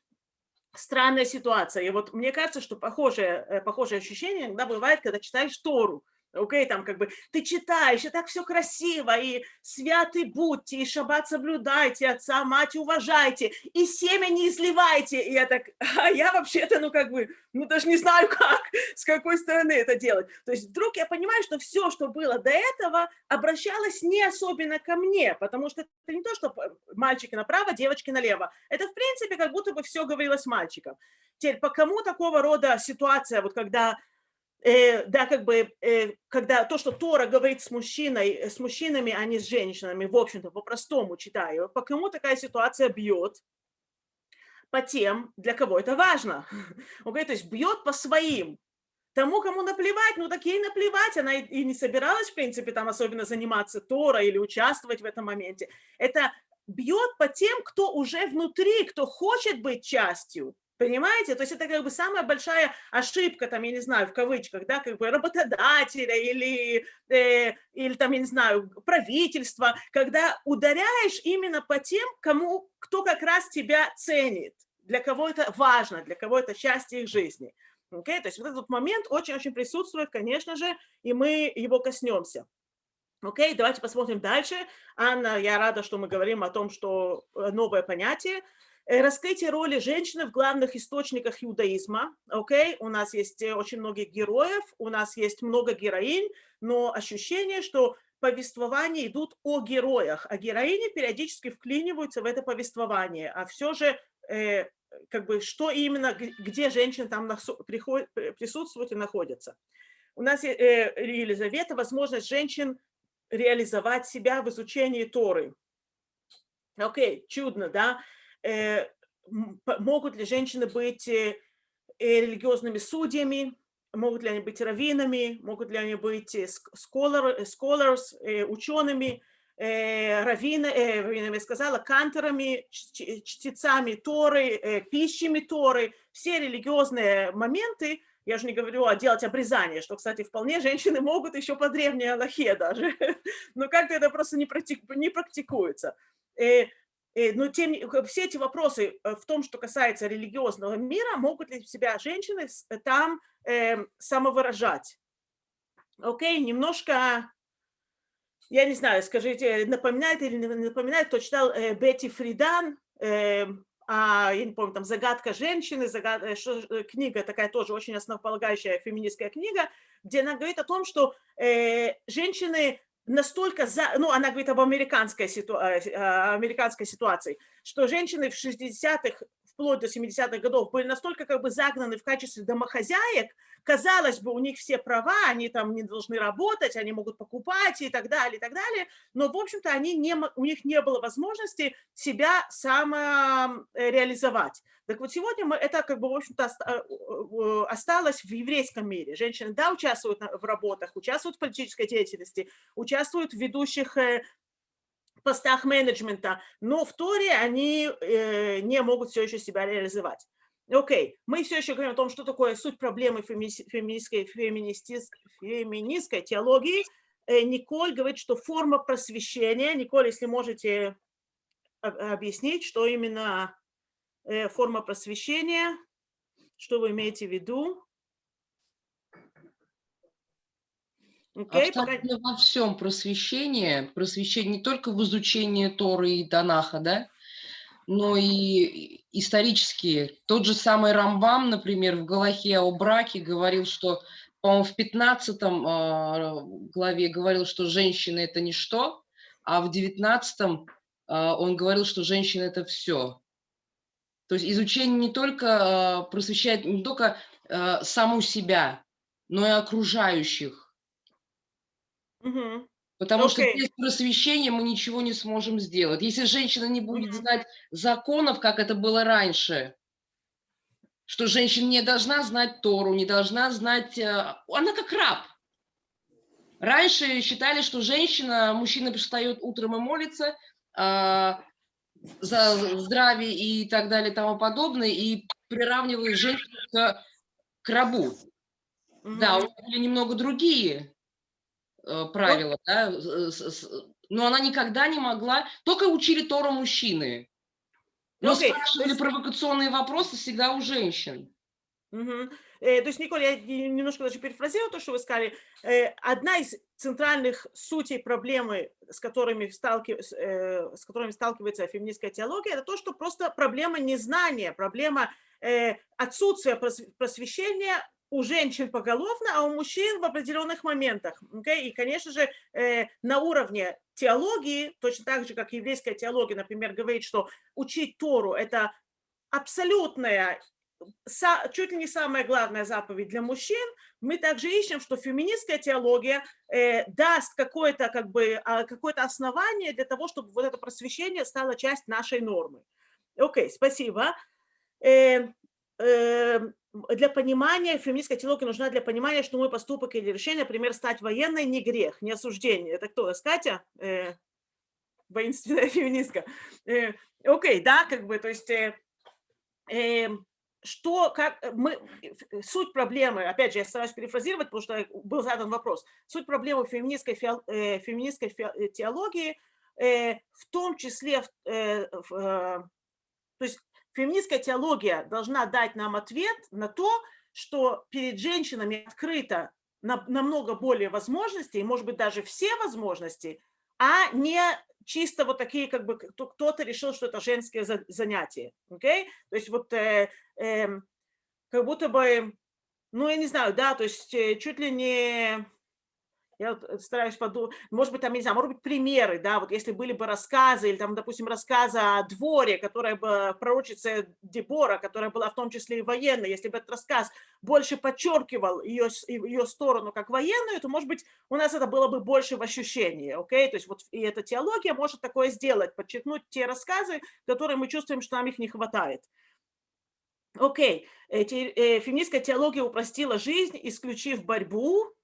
странная ситуация. И вот мне кажется, что похожее, э, похожее ощущение иногда бывает, когда читаешь Тору. Окей, там как бы ты читаешь, и так все красиво, и святы будьте, и шаббат соблюдайте, отца, мать уважайте, и семя не изливайте. И я так, [LAUGHS] а я вообще-то, ну как бы, ну даже не знаю [LAUGHS] как, с какой стороны это делать. То есть вдруг я понимаю, что все, что было до этого, обращалось не особенно ко мне, потому что это не то, что п- мальчики направо, девочки налево. Это, в принципе, как будто бы все говорилось мальчикам. Теперь, по кому такого рода ситуация, вот когда э, да, как бы, э, когда то, что Тора говорит с мужчиной, э, с мужчинами, а не с женщинами, в общем-то, по-простому читаю, по кому такая ситуация бьет? По тем, для кого это важно. [LAUGHS] Окей, то есть бьет по своим. Тому, кому наплевать, ну так ей наплевать, она и не собиралась, в принципе, там особенно заниматься Тора или участвовать в этом моменте. Это бьет по тем, кто уже внутри, кто хочет быть частью. Понимаете? То есть это как бы самая большая ошибка, там, я не знаю, в кавычках, да, как бы работодателя или, э, или там, я не знаю, правительства, когда ударяешь именно по тем, кому, кто как раз тебя ценит, для кого это важно, для кого это счастье их жизни. Окей? То есть вот этот момент очень-очень присутствует, конечно же, и мы его коснемся. Окей, давайте посмотрим дальше. Анна, я рада, что мы говорим о том, что э, новое понятие. Э, Раскрытие роли женщины в главных источниках иудаизма. Окей, у нас есть э, очень много героев, у нас есть много героинь, но ощущение, что повествования идут о героях, а героини периодически вклиниваются в это повествование, а все же э, как бы что именно, где женщины там приходят, присутствуют и находятся. У нас э, Елизавета, возможность женщин реализовать себя в изучении Торы. Окей, чудно, да? Э, могут ли женщины быть э, э, религиозными судьями, могут ли они быть раввинами, могут ли они быть scholar, scholars, учеными, раввинами, я сказала, ч- чтецами Торы, пищами Торы, все религиозные моменты, я же не говорю о делать обрезание, что, кстати, вполне женщины могут еще по древней Аллахе даже, [LAUGHS] но как-то это просто не практикуется. Э, э, Но тем, все эти вопросы э, в том, что касается религиозного мира, могут ли себя женщины э, там эм, самовыражать? Окей, немножко, я не знаю, скажите, напоминает или не напоминает, кто читал э, Бетти Фридан, эм, а, я не помню, там «Загадка женщины», загад- э, э, книга такая тоже очень основополагающая феминистская книга, где она говорит о том, что э, женщины настолько за, ну, она говорит об американской, ситуа- э, американской ситуации, что женщины в 60-х, вплоть до 70-х годов были настолько как бы загнаны в качестве домохозяек, казалось бы, у них все права, они там не должны работать, они могут покупать и так далее, и так далее, но, в общем-то, у них не было возможности себя самореализовать. Так вот, сегодня мы, это как бы, в общем-то, э, осталось в еврейском мире. Женщины, да, участвуют в работах, участвуют в политической деятельности, участвуют в ведущих э, постах менеджмента, но в Торе они э, не могут все еще себя реализовать. Окей, мы все еще говорим о том, что такое суть проблемы фемини- феминистской, феминистис- феминистской теологии. Э, Николь говорит, что форма просвещения, Николь, если можете об- объяснить, что именно э, форма просвещения, что вы имеете в виду? Окей, пока- Абсолютно во всем просвещение, просвещение не только в изучении Торы и Танаха, да, но и исторические. Тот же самый Рамбам, например, в Галахе о браке говорил, что, по-моему, в 15 а, главе говорил, что женщина – это ничто, а в 19 а, он говорил, что женщина – это все. То есть изучение не только а, просвещает не только саму себя, но и окружающих. Мгм. Потому что Окей. без просвещения мы ничего не сможем сделать. Если женщина не будет знать законов, как это было раньше, что женщина не должна знать Тору, не должна знать... э, Она как раб. Раньше считали, что женщина, мужчина встает утром и молится а, за здравие и так далее и тому подобное, и приравнивали женщину к, к рабу. Да, у них были немного другие э, правила, да, но она никогда не могла, только учили Тору мужчины. Но Окей, то спрашивали есть- провокационные вопросы всегда у женщин. Мгм. Э, То есть, Николь, я не- немножко даже перефразирую то, что вы сказали. Э, Одна из центральных сутей проблемы, с которыми, сталкив- с, э, с которыми сталкивается феминистская теология, это то, что просто проблема незнания, проблема э, отсутствия прос- просвещения у женщин поголовно, а у мужчин в определенных моментах. окей? И, конечно же, э, на уровне теологии, точно так же, как еврейская теология, например, говорит, что учить Тору – это абсолютная чуть ли не самая главная заповедь для мужчин, мы также ищем, что феминистская теология э, даст какое-то как бы, а, какое-то основание для того, чтобы вот это просвещение стало часть нашей нормы. Окей, спасибо. Э, э, для понимания, феминистская теология нужна для понимания, что мой поступок или решение, например, стать военной, не грех, не осуждение. Это кто? Катя? Э, воинственная [LAUGHS] феминистка. Э, Окей, да, как бы, то есть... э, эм, что, как э, мы, э, суть проблемы, опять же, я стараюсь перефразировать, потому что был задан вопрос, суть проблемы феминистской, э, феминистской э, теологии, э, в том числе, э, в, э, то есть феминистская теология должна дать нам ответ на то, что перед женщинами открыто на- намного более возможностей, может быть, даже все возможности а не чисто вот такие, как бы кто-то решил, что это женское занятие. Okay? То есть вот э, э, как будто бы, ну, я не знаю, да, то есть э, чуть ли не я вот э, стараюсь подумать, может быть, там, не знаю, может быть, примеры, да, вот если были бы рассказы, или там, допустим, рассказы о дворе, которая бы пророчица Дебора, которая была в том числе и военной, если бы этот рассказ больше подчеркивал ее, ее сторону как военную, то, может быть, у нас это было бы больше в ощущении, окей, то есть вот и эта теология может такое сделать, подчеркнуть те рассказы, которые мы чувствуем, что нам их не хватает. Окей, okay. э, феминистская теология упростила жизнь, исключив борьбу,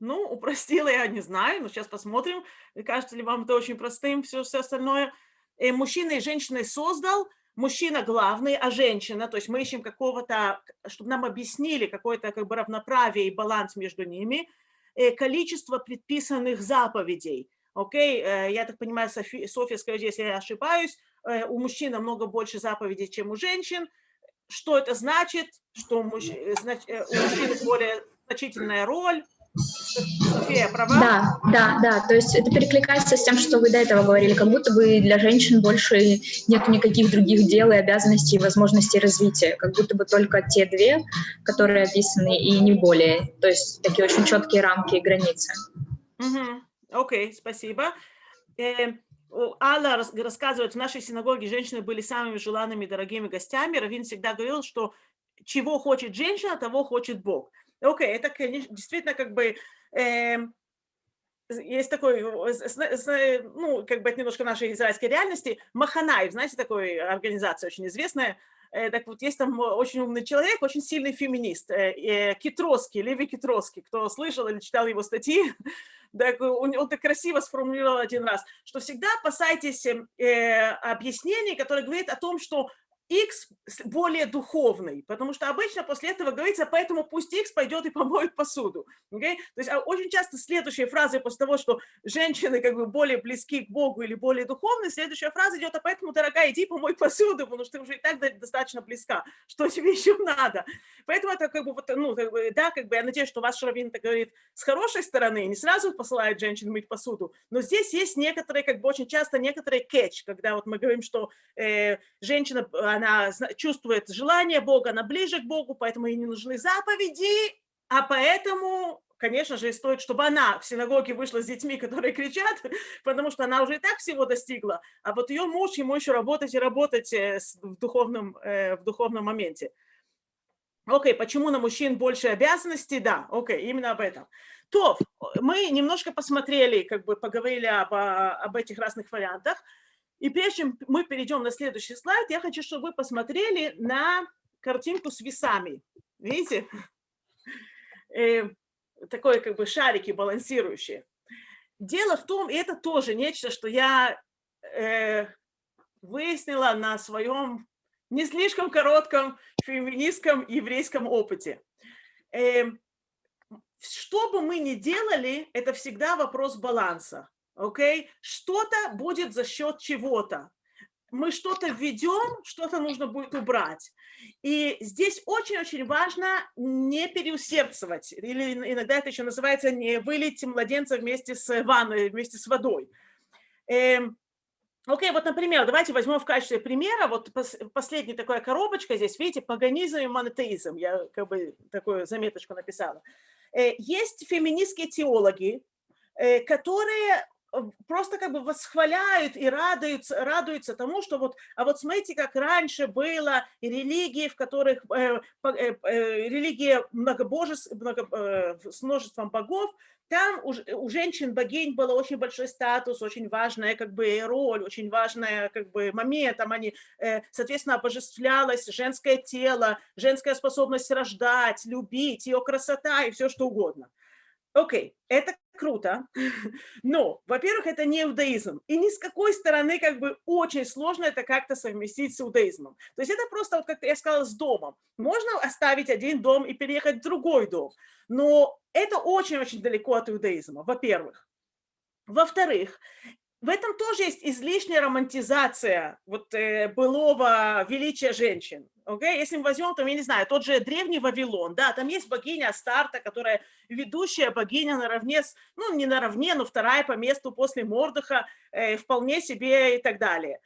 ну, упростила я не знаю, но сейчас посмотрим, кажется ли вам это очень простым, все, все остальное. И э, мужчина и женщина создал, мужчина главный, а женщина, то есть мы ищем какого-то, чтобы нам объяснили какое-то как бы равноправие и баланс между ними, и э, количество предписанных заповедей. Окей, okay? Э, я так понимаю, Софи, Софья, скажите, если я ошибаюсь, у мужчин намного больше заповедей, чем у женщин. Что это значит? Что у мужчин, у мужчин более значительная роль, София, права? Да, да, да. То есть это перекликается с тем, что вы до этого говорили, как будто бы для женщин больше нет никаких других дел и обязанностей и возможностей развития, как будто бы только те две, которые описаны, и не более. То есть такие очень четкие рамки и границы. Окей, okay, спасибо. Э, Алла рассказывает, в нашей синагоге женщины были самыми желанными дорогими гостями. Равин всегда говорил, что чего хочет женщина, того хочет Бог. Окей, okay, это, конечно, действительно как бы... Э, есть такой, ну, как бы это немножко нашей израильской реальности, Маханаев, знаете, такой организация очень известная, э, так вот, есть там очень умный человек, очень сильный феминист, э, э, Китроский, Леви Китроский, кто слышал или читал его статьи, [LAUGHS] так, он, он так красиво сформулировал один раз, что всегда опасайтесь э, объяснений, которые говорят о том, что X более духовный, потому что обычно после этого говорится, поэтому пусть X пойдет и помоет посуду. Okay? То есть а очень часто следующая фраза после того, что женщины как бы более близки к Богу или более духовны, следующая фраза идет, а поэтому, дорогая, иди помой посуду, потому что ты уже и так достаточно близка. Что тебе еще надо? Поэтому это как бы, вот, ну, как бы, да, как бы я надеюсь, что ваш раввин это говорит с хорошей стороны, не сразу посылает женщин мыть посуду, но здесь есть некоторые, как бы очень часто некоторые catch, когда вот мы говорим, что э, женщина, она чувствует желание Бога, она ближе к Богу, поэтому ей не нужны заповеди, а поэтому, конечно же, стоит, чтобы она в синагоге вышла с детьми, которые кричат, [LAUGHS] потому что она уже и так всего достигла, а вот ее муж, ему еще работать и работать э, в духовном, э, в духовном моменте. Окей, почему на мужчин больше обязанностей? Да, окей, именно об этом. То, мы немножко посмотрели, как бы поговорили об, об этих разных вариантах. И прежде чем мы перейдем на следующий слайд, я хочу, чтобы вы посмотрели на картинку с весами. Видите? Э, такое как бы шарики балансирующие. Дело в том, и это тоже нечто, что я э, выяснила на своем не слишком коротком феминистском еврейском опыте. Э, что бы мы ни делали, это всегда вопрос баланса окей? Okay? Что-то будет за счет чего-то. Мы что-то введем, что-то нужно будет убрать. И здесь очень-очень важно не переусердствовать. Или иногда это еще называется не вылить младенца вместе с ванной, вместе с водой. Эм, окей, вот, например, давайте возьмем в качестве примера, вот последняя такая коробочка здесь, видите, паганизм и монотеизм, я как бы такую заметочку написала. Э, есть феминистские теологи, э, которые Э, просто как бы восхваляют и радуются, радуются тому, что вот, а вот смотрите, как раньше было религии, в которых, э, э, э, религия многобожеств, много, э, с множеством богов, там у, у женщин-богинь был очень большой статус, очень важная как бы роль, очень важная как бы момент, там они, э, соответственно, обожествлялось женское тело, женская способность рождать, любить, ее красота и все что угодно. Окей, okay, это круто, [LAUGHS] но, во-первых, это не иудаизм, и ни с какой стороны как бы очень сложно это как-то совместить с иудаизмом. То есть это просто, вот, как я сказала, с домом. Можно оставить один дом и переехать в другой дом, но это очень-очень далеко от иудаизма, во-первых. Во-вторых, в этом тоже есть излишняя романтизация вот э, былого величия женщин. Okay? Если мы возьмем, там, я не знаю, тот же древний Вавилон, да, там есть богиня Астарта, которая ведущая богиня наравне с, ну, не наравне, но вторая по месту после Мордыха, э, вполне себе и так далее.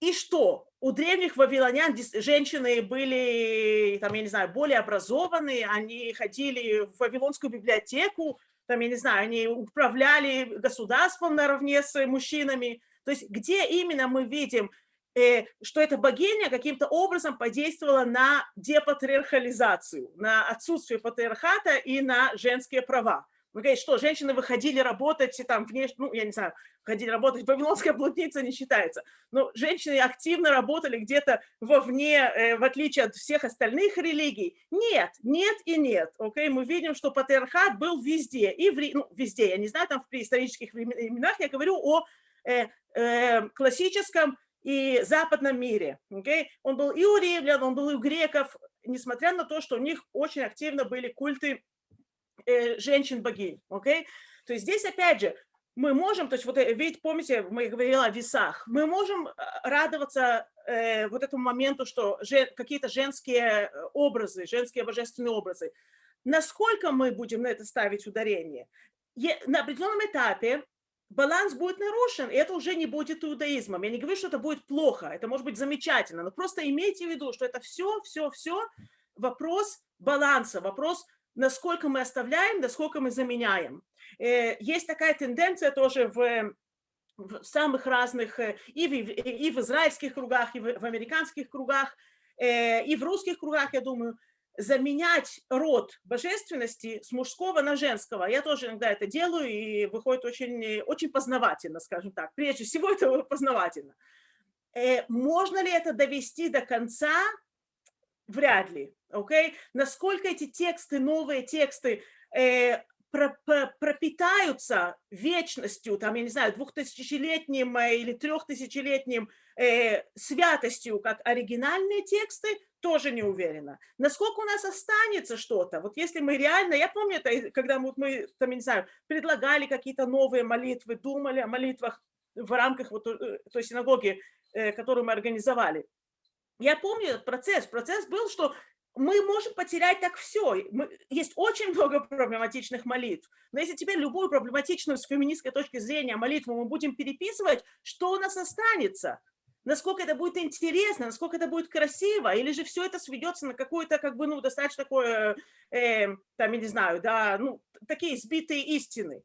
И что? У древних вавилонян женщины были, там, я не знаю, более образованные, они ходили в Вавилонскую библиотеку, там, я не знаю, они управляли государством наравне с мужчинами. То есть где именно мы видим, э, что эта богиня каким-то образом подействовала на депатриархализацию, на отсутствие патриархата и на женские права. Вы говорите, что женщины выходили работать там внешне, ну, я не знаю, ходили работать, вавилонская блудница не считается, но женщины активно работали где-то вовне, э, в отличие от всех остальных религий. Нет, нет и нет, окей, мы видим, что патриархат был везде, и в, ну, везде, я не знаю, там в преисторических временах, я говорю о э, э, классическом и западном мире, окей, он был и у римлян, он был и у греков, несмотря на то, что у них очень активно были культы женщин-богинь, окей? Okay? То есть здесь, опять же, мы можем, то есть вот, э, ведь помните, мы говорили о весах, мы можем э, радоваться э, вот этому моменту, что жен, какие-то женские э, образы, женские божественные образы. Насколько мы будем на это ставить ударение? Е, на определенном этапе баланс будет нарушен, и это уже не будет иудаизмом. Я не говорю, что это будет плохо, это может быть замечательно, но просто имейте в виду, что это все, все, все вопрос баланса, вопрос насколько мы оставляем, насколько мы заменяем. Э, есть такая тенденция тоже в, в самых разных, э, и в, и в израильских кругах, и в, в американских кругах, э, и в русских кругах, я думаю, заменять род божественности с мужского на женского. Я тоже иногда это делаю, и выходит очень, очень познавательно, скажем так. Прежде всего, это познавательно. Можно ли это довести до конца? Вряд ли okay? насколько эти тексты, новые тексты э, про, про, пропитаются вечностью, там, я не знаю, двухтысячелетним э, или трехтысячелетним э, святостью, как оригинальные тексты, тоже не уверена. Насколько у нас останется что-то, вот если мы реально, я помню это, когда мы, мы там, я не знаю, предлагали какие-то новые молитвы, думали о молитвах в рамках вот э, той синагоги, э, которую мы организовали. Я помню этот процесс. Процесс был, что мы можем потерять так все. Мы, есть очень много [LAUGHS] проблематичных молитв. Но если теперь любую проблематичную с феминистской точки зрения молитву мы будем переписывать, что у нас останется? Насколько это будет интересно, насколько это будет красиво, или же все это сведется на какое-то, как бы, ну, достаточно такое, э, там, я не знаю, да, ну, такие сбитые истины.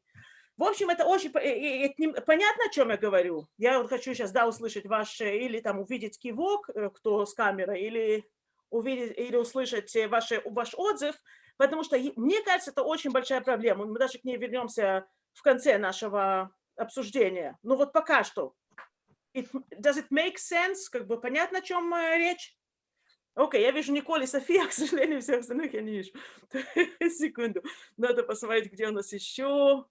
В общем, это очень понятно, о чем я говорю. Я вот хочу сейчас, да, услышать ваш, или там увидеть кивок, э, кто с камерой, или увидеть или услышать э, ваши, ваш отзыв, потому что, мне кажется, это очень большая проблема. Мы даже к ней вернемся в конце нашего обсуждения. Но вот пока что. It, does it make sense? Как бы понятно, о чем э, речь? Окей, okay, я вижу Николь и София, [LAUGHS] к сожалению, всех остальных я не вижу. [LAUGHS] Секунду, надо посмотреть, где у нас еще.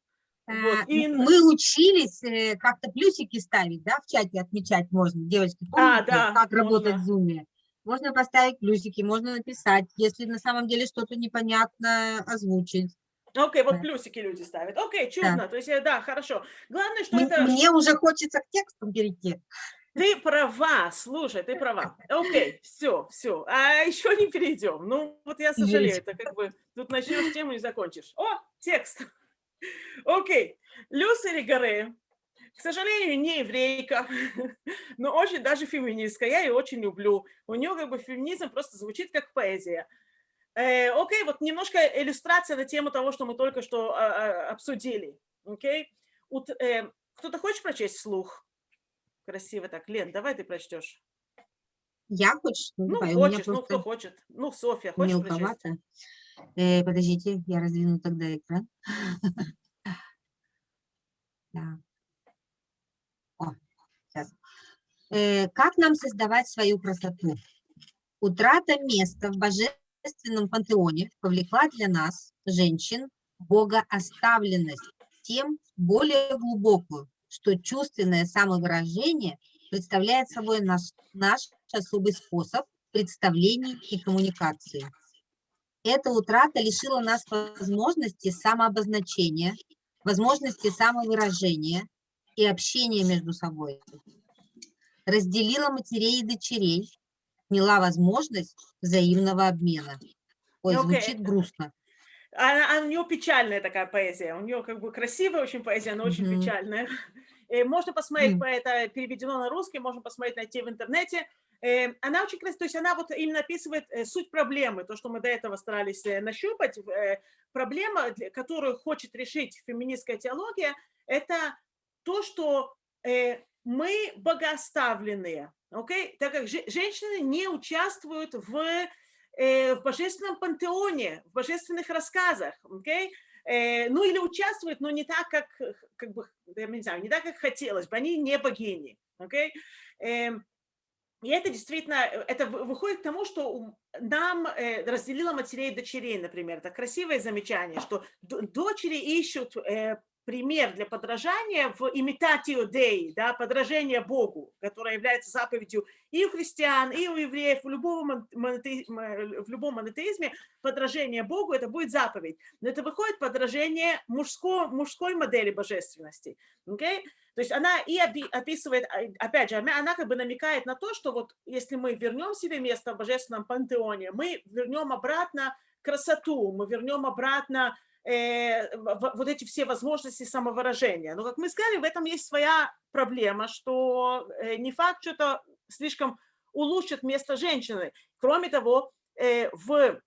Вот. А, и... Мы учились э, как-то плюсики ставить, да, в чате отмечать можно. Девочки, помните, а, да, как можно. работать в Zoom? Можно поставить плюсики, можно написать, если на самом деле что-то непонятно озвучить. Окей, okay, вот плюсики люди ставят. Окей, okay, чудно. Да. То есть, э, да, хорошо. Главное, что мне, это... Мне уже хочется к тексту перейти. Ты права, слушай, ты права. Окей, okay, все, все. А еще не перейдем. Ну, вот я сожалею, это как бы тут начнешь тему и закончишь. О, текст. Окей. Люси Ригаре к сожалению, не еврейка, [LAUGHS] но очень даже феминистка. Я ее очень люблю. У нее как бы феминизм просто звучит как поэзия. Э, окей, вот немножко иллюстрация на тему того, что мы только что а, а, обсудили. Окей? Вот, э, кто-то хочет прочесть вслух? Красиво так. Лен, давай ты прочтешь. Я хочешь? Ну, давай, хочешь, ну, кто хочет. Ну, Софья, хочешь мелковато. прочесть? Э, подождите, я раздвину тогда экран. [LAUGHS] Э, как нам создавать свою красоту? Утрата места в божественном пантеоне повлекла для нас, женщин, богооставленность, тем более глубокую, что чувственное самовыражение представляет собой наш, наш особый способ представлений и коммуникации. Эта утрата лишила нас возможности самообозначения, возможности самовыражения, и общения между собой. Разделила матерей и дочерей, отняла возможность взаимного обмена. Ой, Ну, окей. звучит грустно. Она, а у нее печальная такая поэзия. У нее как бы красивая очень поэзия, но очень Мгм. печальная. [LAUGHS] Э, Можно посмотреть, М. по- это переведено на русский, можно посмотреть, найти в интернете. Э, Она очень красивая, то есть она вот именно описывает э, суть проблемы, то, что мы до этого старались э, нащупать. Э, Проблема, которую хочет решить феминистская теология, это то, что мы богооставленные, окей? так как же- женщины не участвуют в, в божественном пантеоне, в божественных рассказах? Э, ну или участвуют, но не так, как, как бы, я не знаю, не так, как хотелось бы, они не богини, окей? И это действительно, э, это вы- выходит к тому, что нам э, разделила матерей и дочерей, например. Это красивое замечание, что дочери ищут э, пример для подражания в имитатио Дей, да, подражение Богу, которое является заповедью и у христиан, и у евреев, в любом, мон- монотеи- м, в любом монотеизме подражение Богу это будет заповедь. Но это выходит подражение мужской, мужской модели божественности. окей? То есть она и опи- описывает, а, опять же, она как бы намекает на то, что вот если мы вернем себе место в божественном пантеоне, мы вернем обратно красоту, мы вернем обратно э, вот эти все возможности самовыражения. Но, как мы сказали, в этом есть своя проблема, что э, не факт, что это слишком улучшит место женщины. Кроме того, э, в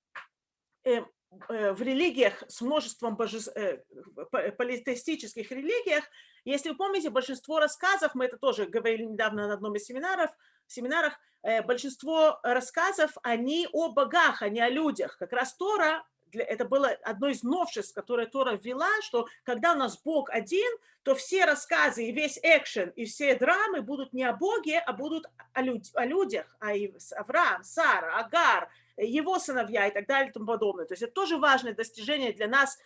э, э, в религиях с множеством божес- э, по- политеистических религиях, если вы помните, большинство рассказов, мы это тоже говорили недавно на одном из семинаров, семинарах, большинство рассказов, они о богах, не о людях. Как раз Тора, это было одно из новшеств, которое Тора ввела, что когда у нас Бог один, то все рассказы и весь экшен, и все драмы будут не о Боге, а будут о, люд- о людях, а и с- Авраам, Сара, Агар, его сыновья и так далее и тому подобное. То есть это тоже важное достижение для нас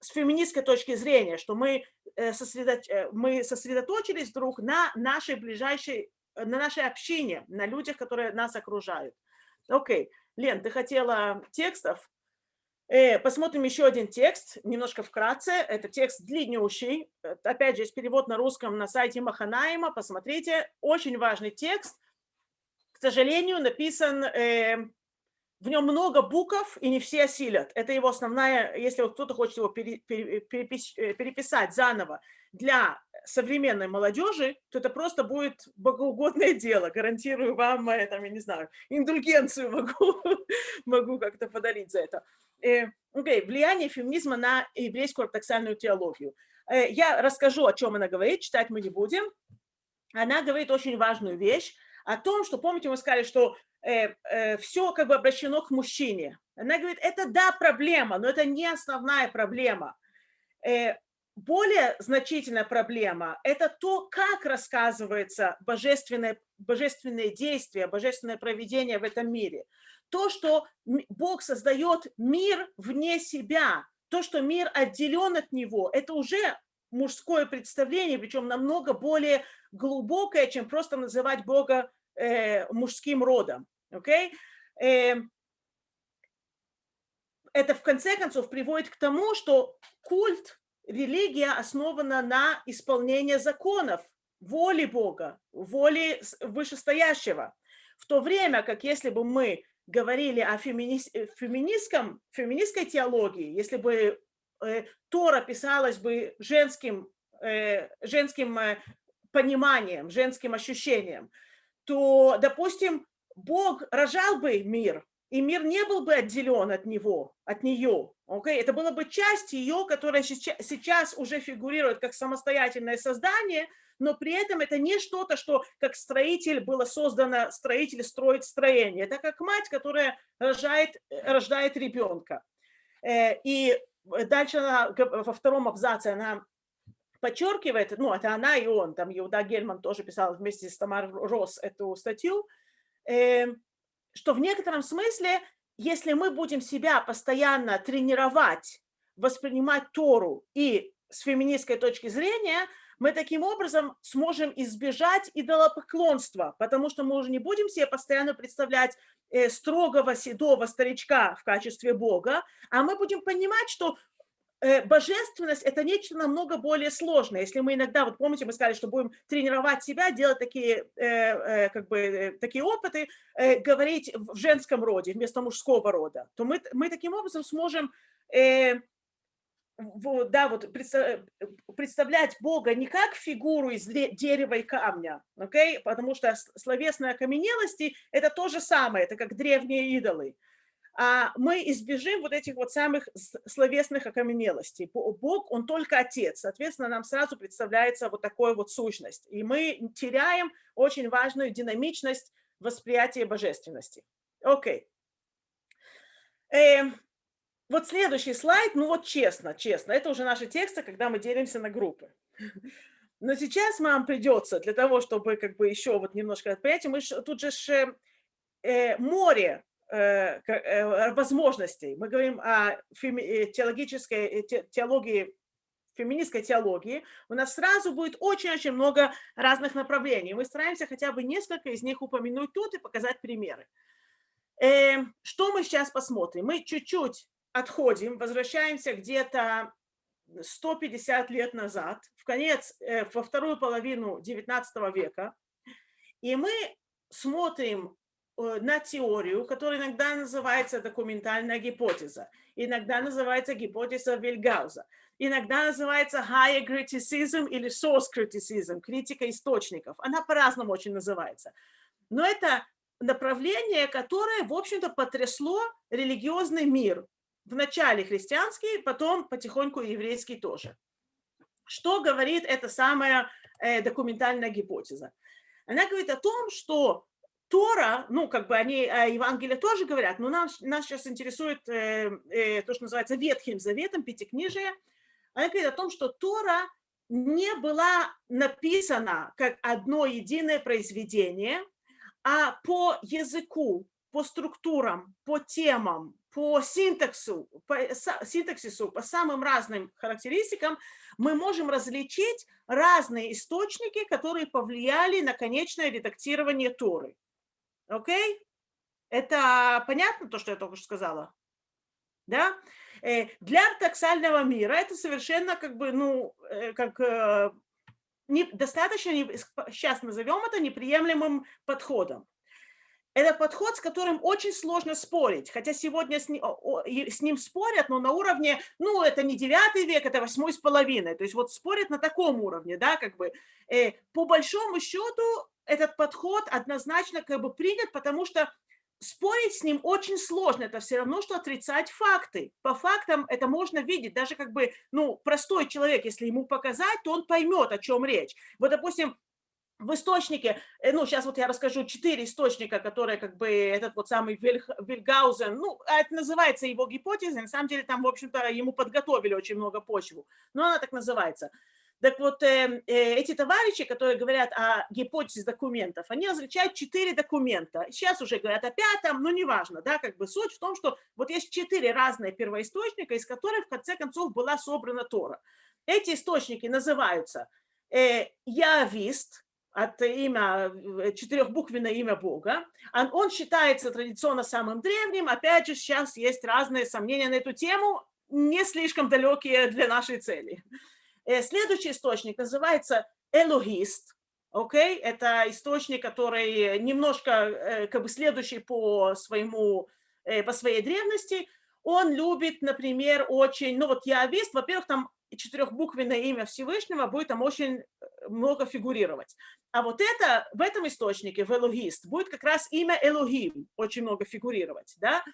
с феминистской точки зрения, что мы, э, сосредо- э, мы сосредоточились вдруг на нашей ближайшей, на нашей общине, на людях, которые нас окружают. Окей, Лен, ты хотела текстов? Э, Посмотрим еще один текст, немножко вкратце. Это текст длиннющий. Э, Опять же, есть перевод на русском на сайте Маханаима. Посмотрите, очень важный текст. К сожалению, написан э, в нем много букв, и не все осилят. Это его основная, если вот кто-то хочет его пере- пере- перепис- э, переписать заново для современной молодежи, то это просто будет богоугодное дело. Гарантирую вам, э, там, я не знаю, индульгенцию могу, [LAUGHS] могу как-то подарить за это. Э, окей, Влияние феминизма на еврейскую ортодоксальную теологию. Э, Я расскажу, о чем она говорит, читать мы не будем. Она говорит очень важную вещь о том, что, помните, мы сказали, что все как бы обращено к мужчине. Она говорит, это да, проблема, но это не основная проблема. Э, Более значительная проблема – это то, как рассказывается божественное, божественное действие, божественное проведение в этом мире. То, что Бог создает мир вне себя, то, что мир отделен от него, это уже мужское представление, причем намного более глубокое, чем просто называть Бога э, мужским родом. окей? Эм, это в конце концов приводит к тому, что культ, религия основана на исполнении законов, воли Бога, воли вышестоящего. В то время как если бы мы говорили о э, феминистском, феминистской теологии, если бы э, Тора писалась бы женским, э, женским э, пониманием, женским ощущением, то, допустим, Бог рожал бы мир, и мир не был бы отделен от него, от нее. окей? Это была бы часть ее, которая сейчас, уже фигурирует как самостоятельное создание, но при этом это не что-то, что как строитель было создано, строитель строит строение. Это как мать, которая рожает, э, рождает ребенка. Э, И дальше она, во втором абзаце она подчеркивает, ну, это она и он, там Иуда Гельман тоже писал вместе с Тамар Рос эту статью, э, что в некотором смысле, если мы будем себя постоянно тренировать, воспринимать Тору и с феминистской точки зрения, мы таким образом сможем избежать идолопоклонства, потому что мы уже не будем себе постоянно представлять э, строгого седого старичка в качестве Бога, а мы будем понимать, что божественность – это нечто намного более сложное. Если мы иногда, вот помните, мы сказали, что будем тренировать себя, делать такие, э, э, как бы, такие опыты, говорить в женском роде вместо мужского рода, то мы, мы таким образом сможем да, вот представлять Бога не как фигуру из дерева и камня, okay? потому что словесные окаменелости – это то же самое, это как древние идолы мы избежим вот этих вот самых словесных окаменелостей. Бог, Он только Отец, соответственно, нам сразу представляется вот такая вот сущность. И мы теряем очень важную динамичность восприятия божественности. Окей. Okay. Э, вот следующий слайд, ну вот честно, честно, это уже наши тексты, когда мы делимся на группы. [LAUGHS] Но сейчас вам придется для того, чтобы как бы еще вот немножко понять, мы ж, тут же ж, э, море Э, э, возможностей. Мы говорим о э, теологической теологии, феминистской теологии. У нас сразу будет очень-очень много разных направлений. Мы стараемся хотя бы несколько из них упомянуть тут и показать примеры. Что мы сейчас посмотрим? Мы чуть-чуть отходим, возвращаемся где-то 150 лет назад, в конец, во вторую половину 19 века, и мы смотрим Э, на теорию, которая иногда называется документальная гипотеза, иногда называется гипотеза Вильгауза, иногда называется higher criticism или source criticism, критика источников. Она по-разному очень называется. Но это направление, которое, в общем-то, потрясло религиозный мир. Вначале христианский, потом потихоньку еврейский тоже. Что говорит эта самая э, документальная гипотеза? Она говорит о том, что Тора, ну, как бы они о Евангелии тоже говорят, но нас, нас сейчас интересует э, э, то, что называется Ветхим Заветом, Пятикнижие. Она говорит о том, что Тора не была написана как одно единое произведение, а по языку, по структурам, по темам, по синтаксу, по синтаксису, по самым разным характеристикам мы можем различить разные источники, которые повлияли на конечное редактирование Торы. Окей? Это понятно, то, что я только что сказала? Да? Э, для ортодоксального мира это совершенно как бы, ну, э, как э, не, достаточно, сейчас назовем это неприемлемым подходом. Это подход, с которым очень сложно спорить, хотя сегодня с ним, с ним спорят, но на уровне, ну, это не девятый век, это восьмой с половиной, то есть вот спорят на таком уровне, да, как бы. По большому счету этот подход однозначно как бы принят, потому что спорить с ним очень сложно, это все равно, что отрицать факты. По фактам это можно видеть, даже как бы, ну, простой человек, если ему показать, то он поймет, о чем речь. Вот, допустим, в источнике, э, ну, сейчас вот я расскажу четыре источника, которые как бы этот вот самый Вильх, Вильгаузен, ну, а это называется его гипотеза, на самом деле там, в общем-то, ему подготовили очень много почву, но она так называется. Так вот, э, э, эти товарищи, которые говорят о гипотезе документов, они различают четыре документа. Сейчас уже говорят о пятом, но неважно, да, как бы суть в том, что вот есть четыре разные первоисточника, из которых в конце концов была собрана Тора. Эти источники называются э, Явист, от имя, э, четырехбуквенное имя Бога. Он, он считается традиционно самым древним. Опять же, сейчас есть разные сомнения на эту тему, не слишком далекие для нашей цели. Э, следующий источник называется элогист. Okay? Это источник, который немножко э, как бы следующий по, своему, э, по своей древности. Он любит, например, очень, ну вот явист, во-первых, там четырехбуквенное имя Всевышнего будет там очень много фигурировать. А вот это, в этом источнике, в элогист, будет как раз имя Элогим очень много фигурировать. Да?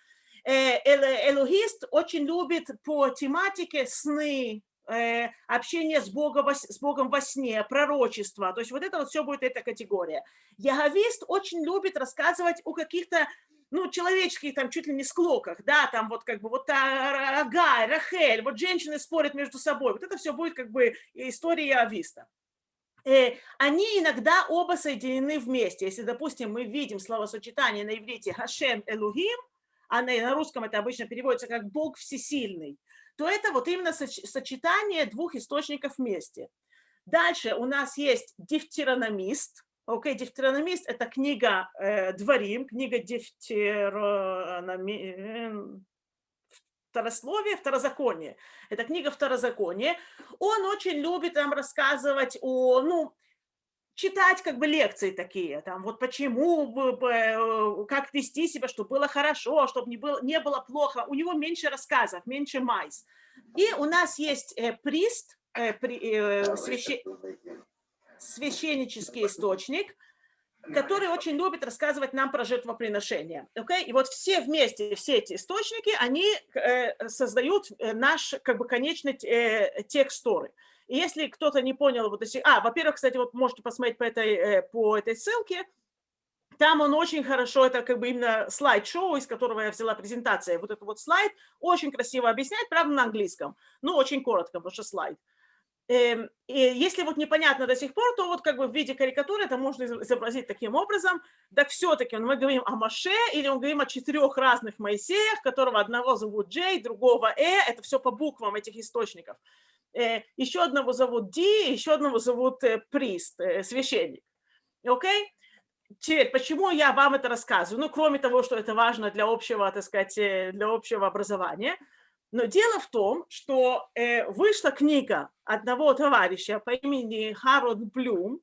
Элогист очень любит по тематике сны, общение с Богом, с Богом во сне, пророчество. То есть вот это вот все будет эта категория. Яговист очень любит рассказывать о каких-то ну, человеческих, там, чуть ли не склоках, да, там вот как бы вот Агай, Рахель, вот женщины спорят между собой, вот это все будет как бы история Яговиста. Э, они иногда оба соединены вместе. Если, допустим, мы видим словосочетание на иврите Хашем Элухим, а на русском это обычно переводится как Бог Всесильный, то это вот именно сочетание двух источников вместе. Дальше у нас есть дифтерономист. Окей, okay, дифтерономист – это книга э, Дворим, книга дифтерономи... вторословие, второзаконие. Это книга второзаконие. Он очень любит нам рассказывать о, ну, читать как бы лекции такие, там вот почему, э, как вести себя, чтобы было хорошо, чтобы не было, не было плохо. У него меньше рассказов, меньше майс. И у нас есть э, прист, э, при, э, священ... священнический источник, который очень любит рассказывать нам про жертвоприношение. Okay? И вот все вместе, все эти источники, они э, создают э, наш как бы конечный э, текст Торы. И если кто-то не понял, вот если, а, во-первых, кстати, вот можете посмотреть по этой, э, по этой ссылке, там он очень хорошо, это как бы именно слайд-шоу, из которого я взяла презентация. Вот этот вот слайд очень красиво объясняет, правда, на английском. Ну, очень коротко, потому что слайд. Эм, и если вот непонятно до сих пор, то вот как бы в виде карикатуры это можно изобразить таким образом. Так все-таки мы говорим о Маше или мы говорим о четырех разных Моисеях, которого одного зовут Джей, другого Э, это все по буквам этих источников. Э, еще одного зовут Ди, еще одного зовут э, Прист, э, священник. Окей? Теперь, почему я вам это рассказываю? Ну, кроме того, что это важно для общего, так сказать, для общего образования. Но дело в том, что вышла книга одного товарища по имени Харод Блюм,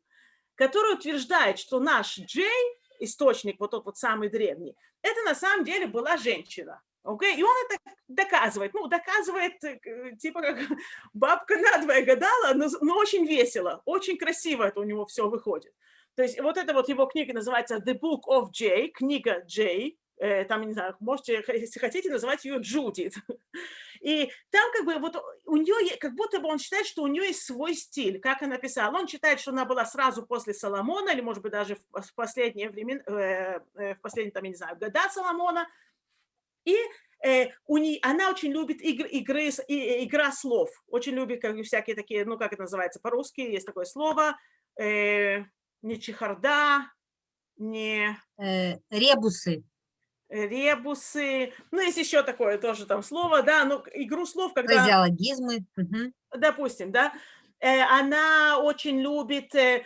который утверждает, что наш Джей, источник, вот тот вот самый древний, это на самом деле была женщина. Okay? И он это доказывает. Ну, доказывает, э, типа как [LAUGHS] бабка надвое гадала, но, но очень весело, очень красиво это у него все выходит. То есть вот эта вот его книга называется The Book of Jay, книга Джей, э, там, не знаю, можете, если хотите, называть ее Джудит. [LAUGHS] И там как бы вот у нее, как будто бы он считает, что у нее есть свой стиль, как она писала. Он считает, что она была сразу после Соломона, или, может быть, даже в последнее время, э, в последние, там, я не знаю, года Соломона, и э, у нее, она очень любит игры, игры, и, игра слов, очень любит как, всякие такие, ну как это называется по-русски, есть такое слово, э, не чехарда, не... Э, ребусы. Ребусы, ну есть еще такое тоже там слово, да, ну игру слов, когда... Фразеологизмы. Угу. Допустим, да, э, она очень любит... Э,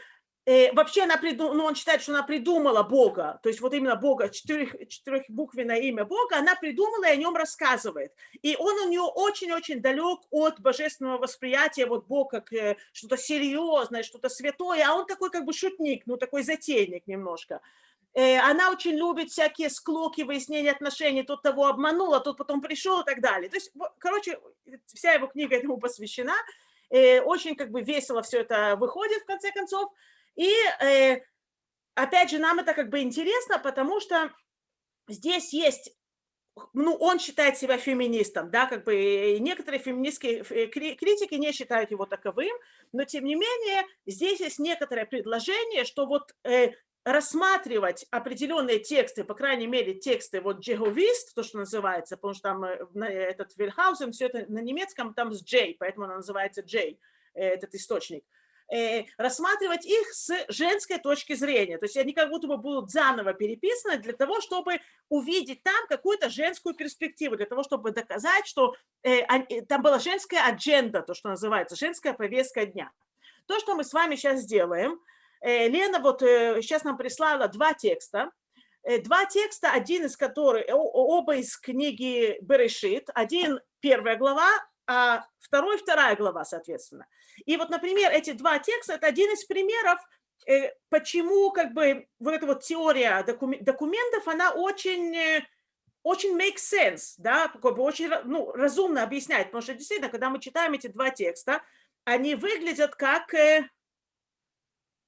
Э, вообще она придумала, ну, он считает, что она придумала Бога, то есть вот именно Бога, четырех, четырехбуквенное имя Бога, она придумала и о нем рассказывает. И он у нее очень-очень далек от божественного восприятия, вот Бог как э, что-то серьезное, что-то святое, а он такой как бы шутник, ну, такой затейник немножко. Э, она очень любит всякие склоки, выяснения отношений, тот того обманул, а тот потом пришел и так далее. То есть, короче, вся его книга этому посвящена. Очень как бы весело все это выходит в конце концов. И э, опять же, нам это как бы интересно, потому что здесь есть ну, он считает себя феминистом, да, как бы некоторые феминистские э, критики не считают его таковым, но тем не менее здесь есть некоторое предложение, что вот э, рассматривать определенные тексты, по крайней мере тексты вот джеговист, то, что называется, потому что там э, этот Вильхаузен, все это на немецком там с Джей, поэтому она называется Джей, э, этот источник – Э, рассматривать их с женской точки зрения. То есть они как будто бы будут заново переписаны для того, чтобы увидеть там какую-то женскую перспективу, для того, чтобы доказать, что э, э, там была женская адженда, то, что называется, женская повестка дня. То, что мы с вами сейчас делаем, Лена вот сейчас нам прислала два текста, два текста, один из которых, оба из книги Берешит, один первая глава, а второй вторая глава, соответственно. И вот, например, эти два текста – это один из примеров, э, почему как бы вот эта вот теория документов, она очень, э, очень makes sense, да, как бы очень ну, разумно объясняет, потому что действительно, когда мы читаем эти два текста, они выглядят как... Э,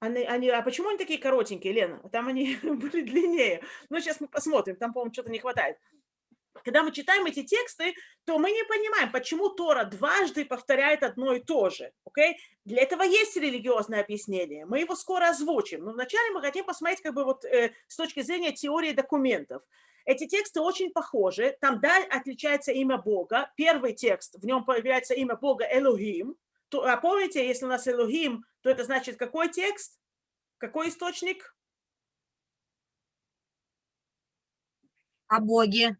они, они, а почему они такие коротенькие, Лена? Там они [LAUGHS] были длиннее. Ну, сейчас мы посмотрим, там, по-моему, что-то не хватает когда мы читаем эти тексты, то мы не понимаем, почему Тора дважды повторяет одно и то же. Okay? Для этого есть религиозное объяснение. Мы его скоро озвучим. Но вначале мы хотим посмотреть как бы вот, э, с точки зрения теории документов. Эти тексты очень похожи. Там да, отличается имя Бога. Первый текст, в нем появляется имя Бога Элохим. А помните, если у нас Элохим, то это значит какой текст? Какой источник? О Боге.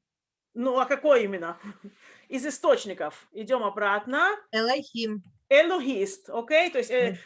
Ну, а какой именно? [LAUGHS] Из источников. Идем обратно. Элохим. Элохист, окей? Okay? То, есть, э,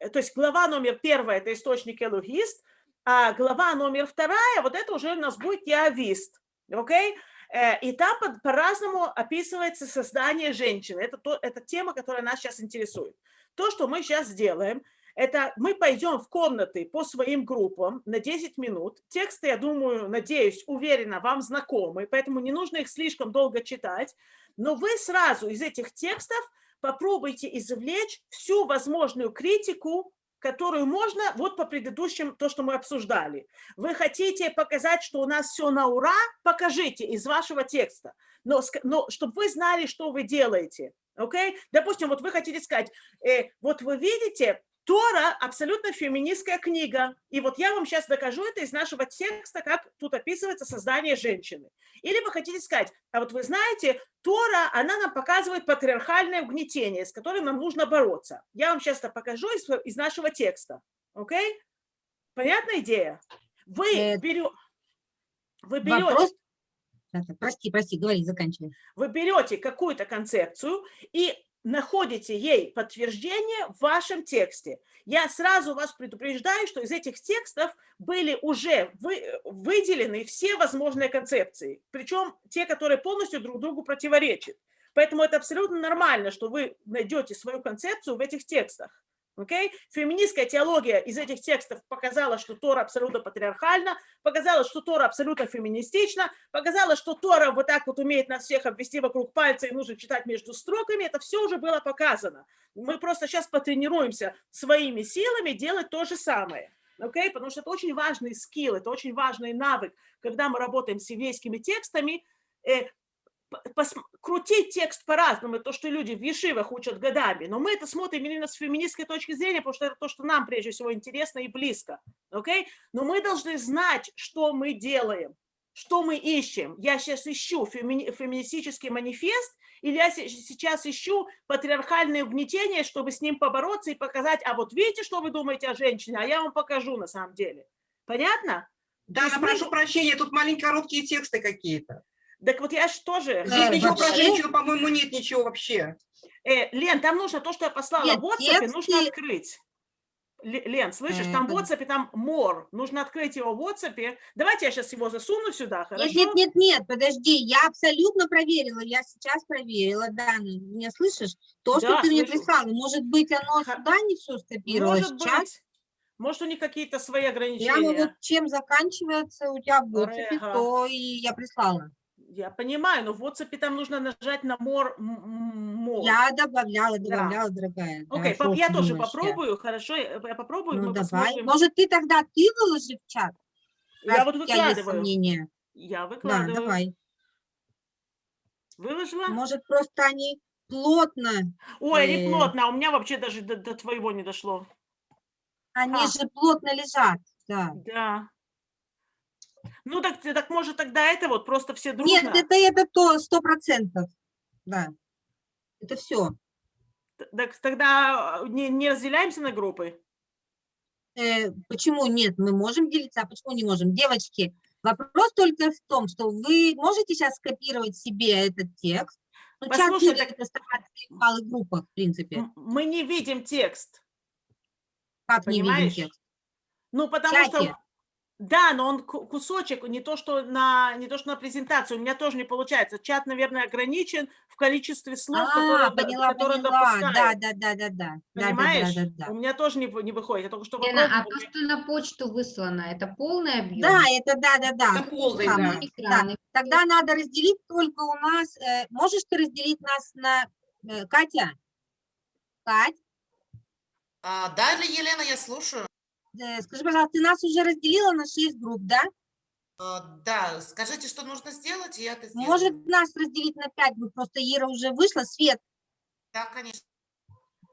э, то есть глава номер первая – это источник Элохист, а глава номер вторая, вот это уже у нас будет Явист, окей? Okay? Э, И там по-разному описывается создание женщины. Это, то, это тема, которая нас сейчас интересует. То, что мы сейчас сделаем, это мы пойдем в комнаты по своим группам на 10 минут. Тексты, я думаю, надеюсь, уверена, вам знакомы, поэтому не нужно их слишком долго читать. Но вы сразу из этих текстов попробуйте извлечь всю возможную критику, которую можно, вот по предыдущим, то, что мы обсуждали. Вы хотите показать, что у нас все на ура, покажите из вашего текста. Но, но чтобы вы знали, что вы делаете. Окей? Допустим, вот вы хотите сказать, э, вот вы видите, Тора абсолютно феминистская книга. И вот я вам сейчас докажу это из нашего текста, как тут описывается создание женщины. Или вы хотите сказать, а вот вы знаете, Тора, она нам показывает патриархальное угнетение, с которым нам нужно бороться. Я вам сейчас это покажу из, из нашего текста. Окей? Понятная идея? Вы Э, берете... Вы берете Вопрос? Прости, прости, говори, заканчивай. вы берете какую-то концепцию и находите ей подтверждение в вашем тексте. Я сразу вас предупреждаю, что из этих текстов были уже вы- выделены все возможные концепции, причем те, которые полностью друг другу противоречат. Поэтому это абсолютно нормально, что вы найдете свою концепцию в этих текстах. Окей? Феминистская теология из этих текстов показала, что Тора абсолютно патриархальна, показала, что Тора абсолютно феминистична, показала, что Тора вот так вот умеет нас всех обвести вокруг пальца и нужно читать между строками. Это все уже было показано. Мы просто сейчас потренируемся своими силами делать то же самое. Окей? Потому что это очень важный скилл, это очень важный навык, когда мы работаем с еврейскими текстами, э, пос- крутить текст по-разному, то, что люди в ешивах учат годами, но мы это смотрим именно с феминистской точки зрения, потому что это то, что нам прежде всего интересно и близко, окей? Но мы должны знать, что мы делаем, что мы ищем. Я сейчас ищу фемини- феминистический манифест, или я се- сейчас ищу патриархальное угнетение, чтобы с ним побороться и показать, а вот видите, что вы думаете о женщине, а я вам покажу на самом деле. Понятно? Да, есть мы- прошу прощения, тут маленькие короткие тексты какие-то. Так вот я же тоже... Здесь Э, ничего про женщину, по-моему, нет ничего вообще. Э, Лен, там нужно то, что я послала Нет, в WhatsApp, нужно тексты- открыть. Ле- Лен, слышишь, Э, там в WhatsApp, там more. Нужно открыть его в WhatsApp. Давайте я сейчас его засуну сюда, хорошо? Нет, нет, нет, нет, подожди, я абсолютно проверила, я сейчас проверила, да, ну, меня слышишь? То, что Да, ты мне слышу. прислала, может быть, оно сюда не все скопировалось, Может чат? быть. Может, у них какие-то свои Прямо ограничения. вот чем заканчивается у тебя в WhatsApp, то и я прислала. Я понимаю, но в WhatsApp там нужно нажать на more. more. Я добавляла, Да. добавляла, дорогая. да, Окей, что поп- ж я тоже думаешь, я- попробую, хорошо? Я попробую, Ну давай. посмотрим. Может, ты тогда ты выложи в чат? Я вот выкладываю. Я Да, выкладываю. давай. Выложила? Может, просто они плотно, Ой, они э, плотно, а у меня вообще даже до, до твоего не дошло. они А. же плотно лежат, да. Да. Ну, так, так может тогда это вот просто все дружно? Нет, это, это то, сто процентов, да. Это все. Так тогда э, не, не разделяемся на группы? Э, почему нет? Мы можем делиться, а почему не можем? Девочки, вопрос только в том, что вы можете сейчас скопировать себе этот текст. Ну, Послушай, так- в малых группах, в принципе. Мы не видим текст. Как не видим понимаешь? текст? Ну, потому чате. что... Да, но он ку- кусочек, не то, что на, не то, что на презентацию, у меня тоже не получается. Чат, наверное, ограничен в количестве слов, А, которые, поняла, которые поняла. Да, допускает. да, да, да, да. Да, да, Понимаешь? да, да, да. У меня тоже не, не выходит. Я только что Лена, а то, что на почту выслано, это полный объем? Да, это да, да, да. Это полный, да. Да, Экраны. Тогда надо разделить только у нас. э, можешь ты разделить нас на э, Катя? Кать, А, да, Елена, я слушаю. Э, скажи, пожалуйста, ты нас уже разделила на 6 групп, да? А, да, скажите, что нужно сделать, и я это сделаю. Может нас разделить на 5 групп? Просто Ира уже вышла. Свет, Да, конечно.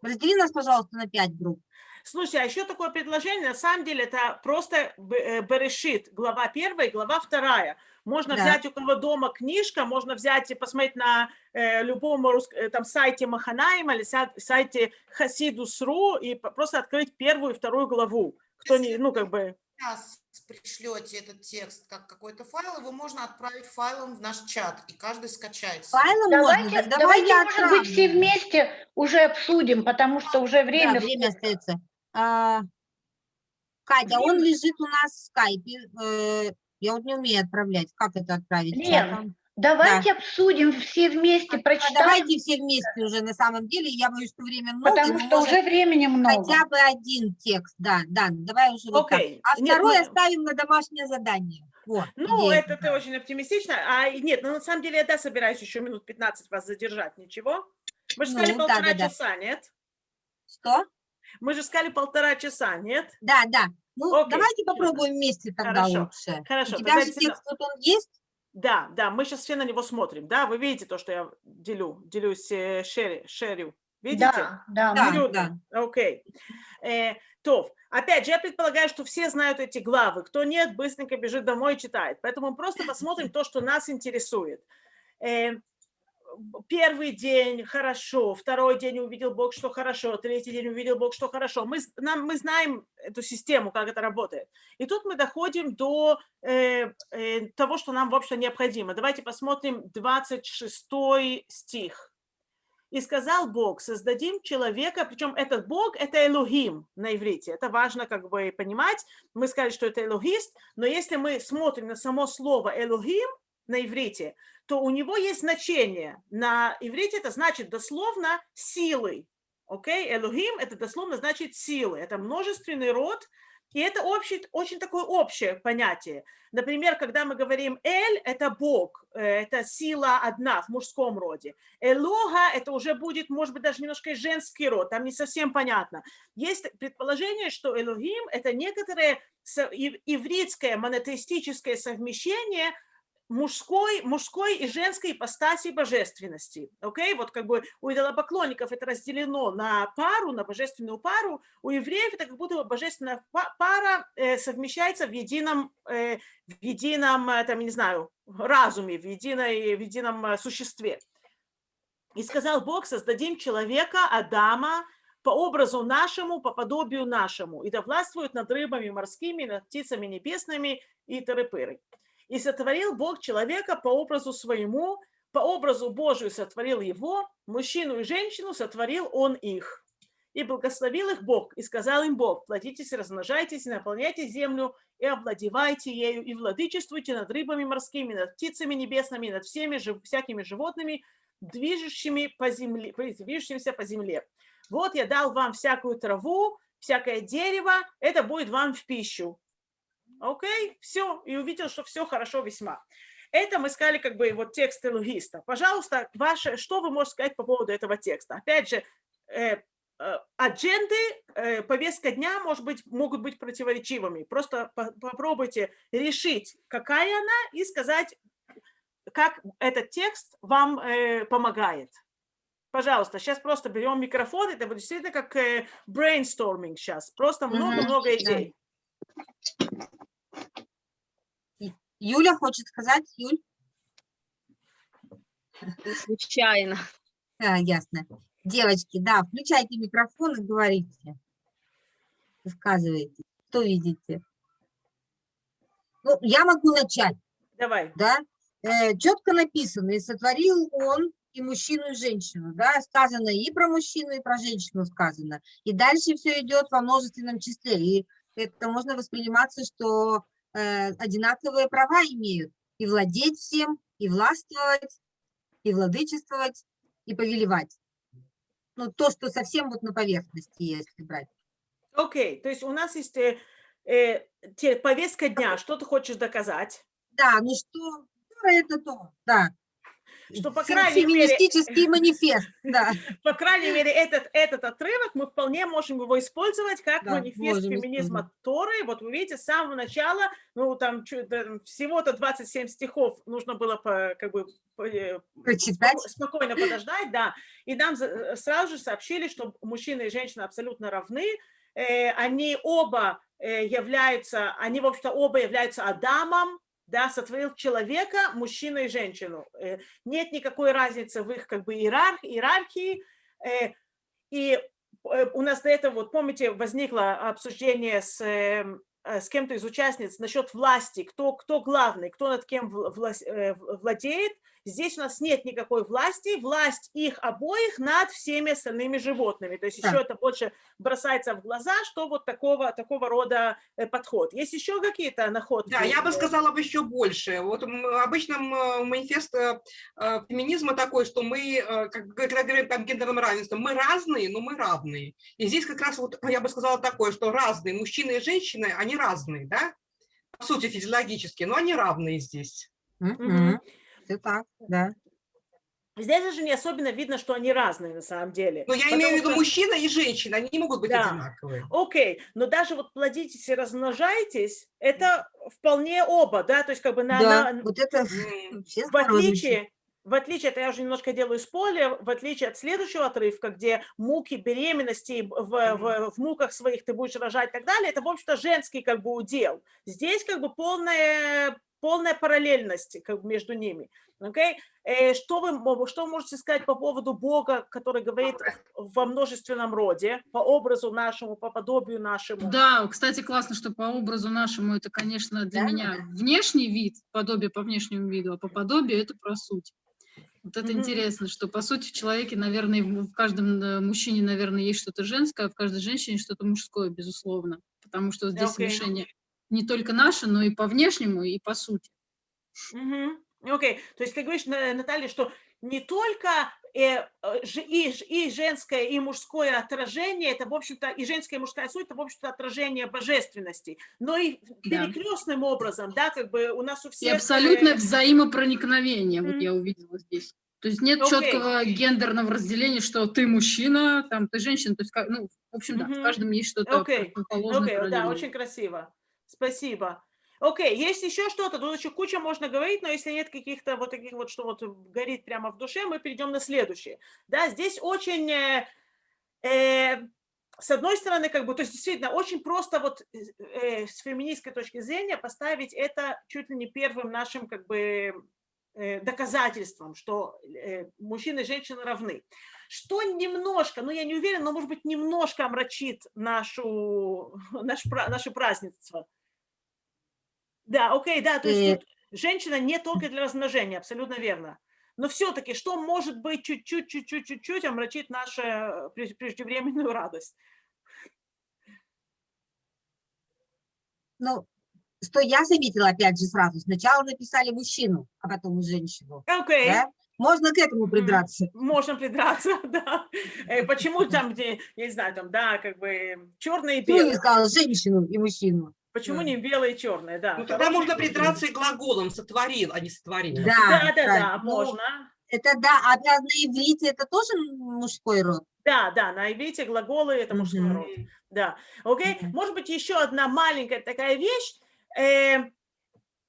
раздели нас, пожалуйста, на 5 групп. Слушай, а еще такое предложение, на самом деле, это просто Б- э, Берешит, глава первая и глава вторая. Можно Да. взять у кого дома книжка, можно взять и посмотреть на э, любом рус- э, там, сайте Маханаима или са- сайте Хасидус.ру и просто открыть первую и вторую главу. Кто не, ну, как бы... Сейчас пришлете этот текст как какой-то файл, его можно отправить файлом в наш чат, и каждый скачает. Файлом можно? Давайте, давай давайте я может быть, все отправлю. вместе уже обсудим, потому что уже время... Да, время остается. А, Катя, он лежит у нас в скайпе. э, Я вот не умею отправлять. Как это отправить? Лен, Давайте обсудим все вместе, А прочитаем, давайте все вместе уже на самом деле. Я боюсь, что время много. потому что уже времени много. Хотя бы один текст, да, да, давай уже вот так. Окей. А Нет, второй мы- оставим на домашнее задание. Вот, Ну, идея это ты очень оптимистично. А нет, ну на самом деле я да, собираюсь еще минут 15 вас задержать. Ничего? Мы же сказали Ну, полтора да-да-да. часа, нет? Что? Мы же сказали полтора часа, нет? Да, да. Ну, Окей. давайте попробуем вместе тогда Хорошо, лучше. хорошо, У тебя тогда же текст вот он есть? Да, да, мы сейчас все на него смотрим, да? Вы видите то, что я делю, делюсь, э, шери, шерю. Видите? Да, да, Да, Чудно. Окей. Э, то, опять же, я предполагаю, что все знают эти главы. Кто нет, быстренько бежит домой и читает. Поэтому просто посмотрим [LAUGHS] то, что нас интересует. Э, первый день хорошо, второй день увидел Бог, что хорошо, третий день увидел Бог, что хорошо. Мы, нам, мы знаем эту систему, как это работает. И тут мы доходим до э, э, того, что нам, в общем, необходимо. Давайте посмотрим 26 стих. И сказал Бог, создадим человека, причем этот Бог – это Элохим на иврите. Это важно как бы понимать. Мы сказали, что это Элохист, но если мы смотрим на само слово Элохим на иврите, то у него есть значение. На иврите это значит дословно силы. Окей? Элохим – это дословно значит силы. Это множественный род, и это общий, очень такое общее понятие. Например, когда мы говорим «эль» – это Бог, э, это сила одна в мужском роде. «Элога» – это уже будет, может быть, даже немножко и женский род, там не совсем понятно. Есть предположение, что «элогим» – это некоторое ивритское монотеистическое совмещение мужской, мужской и женской ипостаси божественности. Окей? Вот как бы у идолопоклонников это разделено на пару, на божественную пару, у евреев это как будто божественная па- пара э, совмещается в едином, э, в едином, э, там, не знаю, разуме, в, единой, в едином существе. И сказал Бог, создадим человека, Адама, по образу нашему, по подобию нашему, и да властвует над рыбами морскими, над птицами небесными и тыры-пыры. И сотворил Бог человека по образу своему, по образу Божию сотворил его, мужчину и женщину сотворил он их. И благословил их Бог, и сказал им Бог, плодитесь, размножайтесь, наполняйте землю, и овладевайте ею, и владычествуйте над рыбами морскими, над птицами небесными, над всеми жив- всякими животными, движущими по земле, движущимися по земле. Вот я дал вам всякую траву, всякое дерево, это будет вам в пищу. Окей, все, и увидел, что все хорошо весьма. Это мы сказали как бы вот текст элогиста. Пожалуйста, ваше, что вы можете сказать по поводу этого текста? Опять же, э, э, адженды, э, повестка дня, может быть, могут быть противоречивыми. Просто по- попробуйте решить, какая она, и сказать, как этот текст вам э, помогает. Пожалуйста, сейчас просто берем микрофон, это будет действительно как э, brainstorming сейчас. Просто много-много да. идей. Юля хочет сказать? Юль? Случайно. А, ясно. Девочки, да, включайте микрофон и говорите. Высказывайте. Что видите? Ну, я могу начать, Давай. да? четко написано, и сотворил он и мужчину, и женщину, да, сказано и про мужчину, и про женщину сказано. И дальше все идет во множественном числе, и это можно восприниматься, что э, одинаковые права имеют, и владеть всем, и властвовать, и владычествовать, и повелевать. Ну, то, что совсем вот на поверхности, если брать. Окей, то есть у нас есть э, э, повестка дня, что ты хочешь доказать? Да, ну что, Тора это то, да. Что, по крайней мере, Феминистический манифест, [LAUGHS] да. по крайней мере, этот, этот отрывок мы вполне можем его использовать как Да, манифест феминизма Торы. Вот вы видите, с самого начала, ну, там всего-то 27 стихов нужно было по, как бы э, Прочитать. споко- спокойно подождать, да. И нам э, сразу же сообщили, что мужчина и женщина абсолютно равны. Э, Они оба являются, они, в общем-то, оба являются Адамом, да, сотворил человека, мужчину и женщину. Э, Нет никакой разницы в их как бы иерарх- иерархии. Э, И э, у нас до этого, вот помните, возникло обсуждение с, с кем-то из участниц насчет власти, кто, кто главный, кто над кем вла- влас- э, в- владеет. Здесь у нас нет никакой власти, власть их обоих над всеми остальными животными. То есть Да. еще это больше бросается в глаза, что вот такого, такого рода э, подход. Есть еще какие-то находки? Да, я бы Э, сказала бы еще больше. Вот обычно манифест э, э, феминизма такой, что мы, как, когда говорим там гендерном равенстве, мы разные, но мы равные. И здесь как раз вот я бы сказала такое, что разные мужчины и женщины, они разные, да? По сути, физиологически, но они равные здесь. Мгм. Все так, да. Здесь даже не особенно видно, что они разные на самом деле. Но я Потому имею в виду что- мужчина и женщина, они не могут быть Да. одинаковые. Окей, но даже вот плодитесь и размножайтесь, это вполне оба, да, то есть как бы на, Да, на- вот это в отличие, в отличие, это я уже немножко делаю спойлер, в отличие от следующего отрывка, где муки беременности в, в, в муках своих ты будешь рожать и так далее, это, в общем-то, женский как бы удел. Здесь как бы полная, полная параллельность как бы между ними. Окей? Э, Что, вы, что вы можете сказать по поводу Бога, который говорит во множественном роде, по образу нашему, по подобию нашему? Да, кстати, классно, что по образу нашему это, конечно, для Да. меня внешний вид, подобие по внешнему виду, а по подобию это про суть. Вот это Мгм. интересно, что по сути в человеке, наверное, в каждом э, мужчине, наверное, есть что-то женское, а в каждой женщине что-то мужское, безусловно. Потому что здесь Окей. смешение не только наше, но и по внешнему, и по сути. Мгм. Окей, то есть ты говоришь, На- Наталья, что не только э, э, и, ж- и женское, и мужское отражение, это, в общем-то, и женская, и мужская суть, это, в общем-то, отражение божественности, но и Да. перекрестным образом, да, как бы у нас у И всех... э, абсолютное взаимопроникновение, вот Мгм. я увидела здесь. То есть нет Окей. четкого гендерного разделения, что ты мужчина, там ты женщина. То есть, ну, в общем, да, в Мгм. каждом есть что-то Окей, противоположное. окей, да, очень красиво. Спасибо. Окей, есть еще что-то, тут еще куча можно говорить, но если нет каких-то вот таких вот, что вот горит прямо в душе, мы перейдем на следующее. Да, здесь очень, э, э, с одной стороны, как бы, то есть действительно очень просто вот э, с феминистской точки зрения поставить это чуть ли не первым нашим как бы э, доказательством, что э, мужчины и женщины равны. Что немножко, ну я не уверена, но может быть немножко омрачит нашу, [LAUGHS] наш, наше празднество. Да, окей, да, то есть тут женщина не только для размножения, абсолютно верно. Но все-таки, что может быть чуть-чуть, чуть-чуть, чуть-чуть омрачит нашу э, прежде- преждевременную [LAUGHS] радость? Ну, что я заметила, опять же, сразу. Сначала написали мужчину, а потом женщину. Окей, Да? Можно к этому придраться. можно придраться, [LAUGHS] да. Э, Почему там, где, я не знаю, там, да, как бы черное и не белое? сказала женщину и мужчину? Почему Да. не белое и черное, да. Ну, тогда хороший можно придраться и глаголом «сотворил», а не «сотворил». Да, Да, да, да, правильно. Ну, можно. Это да, а на на иврите это тоже мужской род? Да, да, на иврите глаголы это мужской Мгм. род. Да, окей. Мгм. Может быть, еще одна маленькая такая вещь.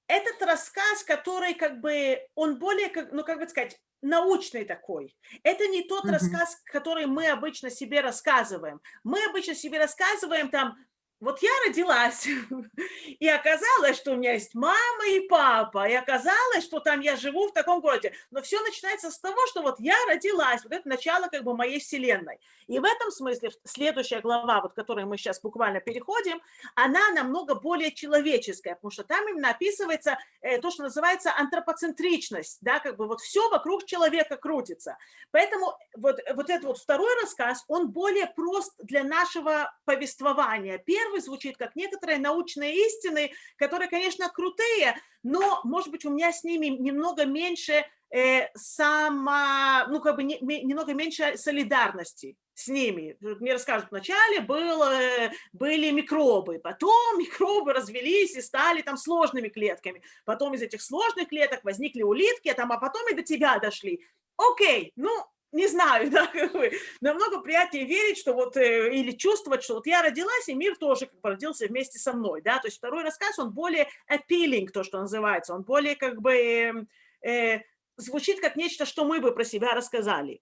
Этот рассказ, который как бы, он более, ну, как бы сказать, научный такой. Это не тот Мгм. рассказ, который мы обычно себе рассказываем. Мы обычно себе рассказываем там, вот я родилась, [LAUGHS] и оказалось, что у меня есть мама и папа, и оказалось, что там я живу в таком городе. Но все начинается с того, что вот я родилась, вот это начало как бы моей вселенной. И в этом смысле следующая глава, вот которой мы сейчас буквально переходим, она намного более человеческая, потому что там именно описывается э, то, что называется антропоцентричность, да, как бы вот все вокруг человека крутится. Поэтому вот, вот этот вот второй рассказ, он более прост для нашего повествования. Звучит как некоторые научные истины, которые, конечно, крутые, но, может быть, у меня с ними немного меньше э, само, ну, как бы не- ме- немного меньше солидарности с ними. Мне расскажут, вначале был, э, были микробы, потом [LAUGHS] микробы развелись и стали там сложными клетками, потом из этих сложных клеток возникли улитки, а, там, а потом и до тебя дошли. Окей, ну, не знаю, [LAUGHS] да, как бы, намного приятнее верить, что вот, э, или чувствовать, что вот я родилась, и мир тоже как бы родился вместе со мной, да, то есть второй рассказ, он более appealing, то, что называется, он более как бы эм, э, звучит как нечто, что мы бы про себя рассказали.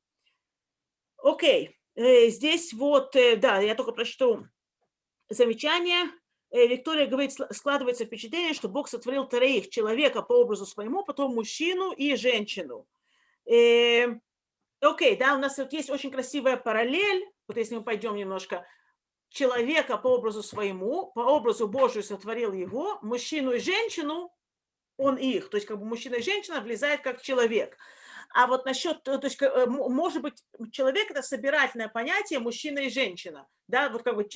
Окей, э, здесь вот, э, да, я только прочту замечание. Э, Виктория говорит, «Сла- складывается впечатление, что Бог сотворил троих, человека по образу своему, потом мужчину и женщину. Э, Окей, да, у нас вот есть очень красивая параллель, вот если мы пойдем немножко, человека по образу своему, по образу Божию сотворил его, мужчину и женщину он их, то есть как бы мужчина и женщина влезает как человек. А вот насчет, то есть, может быть, человек это собирательное понятие мужчина и женщина, да, вот как бы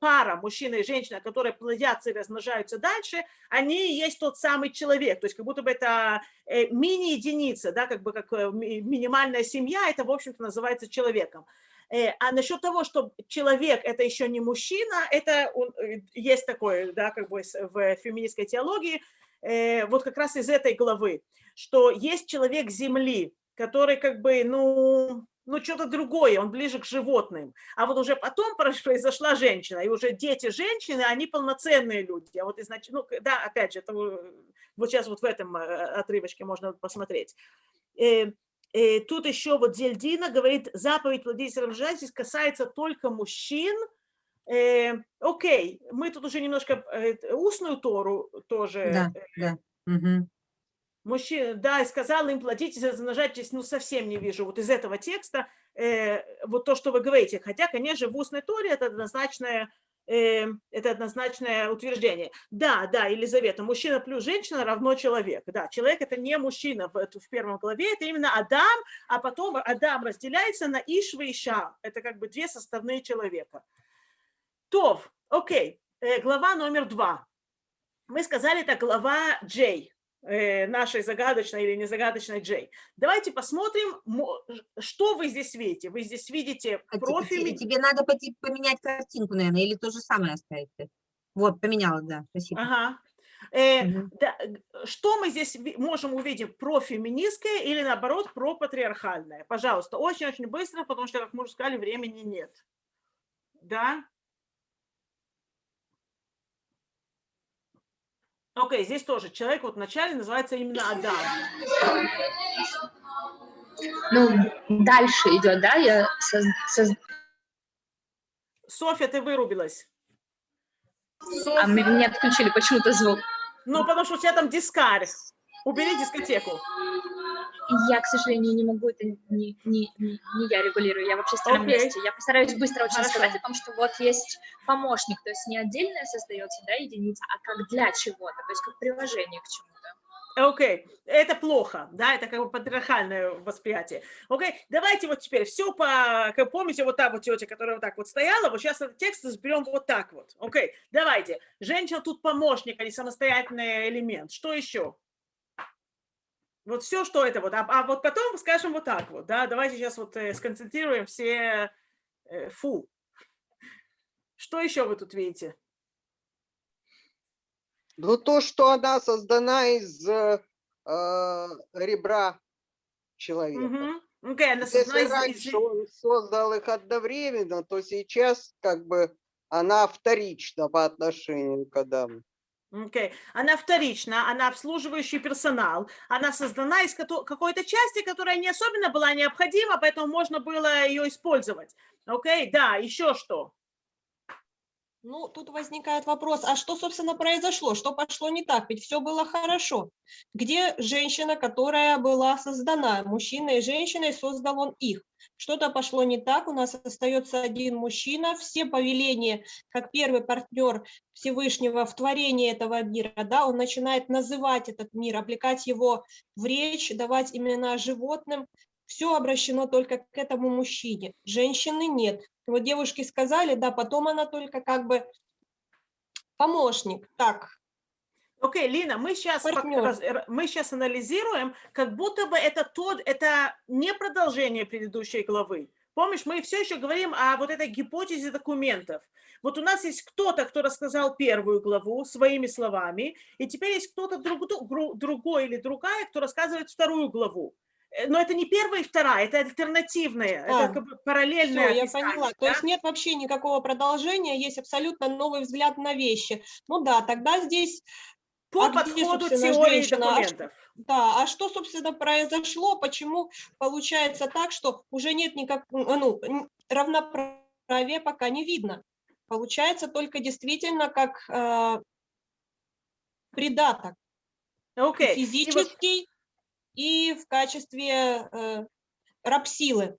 пара мужчина и женщина, которые плодятся и размножаются дальше, они и есть тот самый человек, то есть как будто бы это мини-единица, да, как бы как минимальная семья, это, в общем-то, называется человеком. А насчет того, что человек – это еще не мужчина, это есть такое, да, как бы в феминистской теологии, вот как раз из этой главы, что есть человек Земли, который как бы, ну, ну что-то другое, он ближе к животным. А вот уже потом [LAUGHS] произошла женщина, и уже дети женщины, они полноценные люди. А вот изначально, ну да, опять же, это вот сейчас вот в этом отрывочке можно посмотреть. И тут еще вот Зельдина говорит, заповедь плодитесь размножайтесь касается только мужчин. Э, окей, мы тут уже немножко э, устную Тору тоже. Да, да. Угу. Мужчина, да, и сказал им плодитесь, размножайтесь, ну совсем не вижу вот из этого текста э, вот то, что вы говорите. Хотя, конечно, в устной Торе это однозначное э, это однозначное утверждение. Да, да, Елизавета, мужчина плюс женщина равно человек. Да, человек это не мужчина в, в первом главе, это именно Адам, а потом Адам разделяется на Ишва и Ша. Это как бы две составные человека. То, окей, э, глава номер два. Мы сказали, это глава Джей. Э, нашей загадочной или незагадочной Джей. Давайте посмотрим, что вы здесь видите. Вы здесь видите а профиль. Тебе, тебе надо поменять картинку, наверное, или то же самое оставить. Вот, поменяла, да, спасибо. Ага. Э, угу. да, что мы здесь можем увидеть, профеминистское или наоборот пропатриархальное? Пожалуйста, очень-очень быстро, потому что, как мы уже сказали, времени нет. Да? Окей, okay, здесь тоже человек вот вначале называется именно Адам. Ну, дальше идет, да? Я соз... Соз... Софья, ты вырубилась. Софья. А мне отключили почему-то звук. Ну, потому что у тебя там дискарь. Убери дискотеку. Я, к сожалению, не могу, это не, не, не, я регулирую, я в общественном okay. месте. Я постараюсь быстро очень Хорошо. сказать о том, что вот есть помощник, то есть не отдельная создается да, единица, а как для чего-то, то есть как приложение к чему-то. Окей, okay. это плохо, да, это как бы патриархальное восприятие. Окей, okay. давайте вот теперь все по, как помните, вот та вот тетя, которая вот так вот стояла, вот сейчас этот текст разберем вот так вот. Окей, okay. давайте. Женщина тут помощник, а не самостоятельный элемент. Что еще? Вот все, что это вот. А, а вот потом скажем вот так вот, да, давайте сейчас вот э, сконцентрируем все э, фу. Что еще вы тут видите? Ну, то, что она создана из э, э ребра человека. Угу. Okay, она Если из... раньше он создал их одновременно, то сейчас как бы она вторична по отношению к Адаму. Okay. Она вторична, она обслуживающий персонал, она создана из какой-то части, которая не особенно была необходима, поэтому можно было ее использовать. Окей, okay? да, еще что? Ну, тут возникает вопрос, а что, собственно, произошло? Что пошло не так? Ведь все было хорошо. Где женщина, которая была создана? Мужчина и женщина, создал он их. Что-то пошло не так, у нас остается один мужчина, все повеления, как первый партнер Всевышнего в творении этого мира, да, он начинает называть этот мир, облекать его в речь, давать имена животным, все обращено только к этому мужчине, женщины нет. Вот девушки сказали, да, потом она только как бы помощник, так, Окей, okay, Лина, мы сейчас, мы сейчас анализируем, как будто бы это тот, это не продолжение предыдущей главы. Помнишь, мы все еще говорим о вот этой гипотезе документов. Вот у нас есть кто-то, кто рассказал первую главу своими словами, и теперь есть кто-то друг, другой или другая, кто рассказывает вторую главу. Э, но это не первая и вторая, это альтернативная, а, это как бы параллельная. Все, я поняла. Да? То есть нет вообще никакого продолжения, есть абсолютно новый взгляд на вещи. Ну да, тогда здесь по а подходу где, теории женщина? документов. Да, а что, собственно, произошло, почему получается так, что уже нет никак, ну, равноправия пока не видно. Получается только действительно как э, придаток. Okay. Физический и, в качестве э, рабсилы.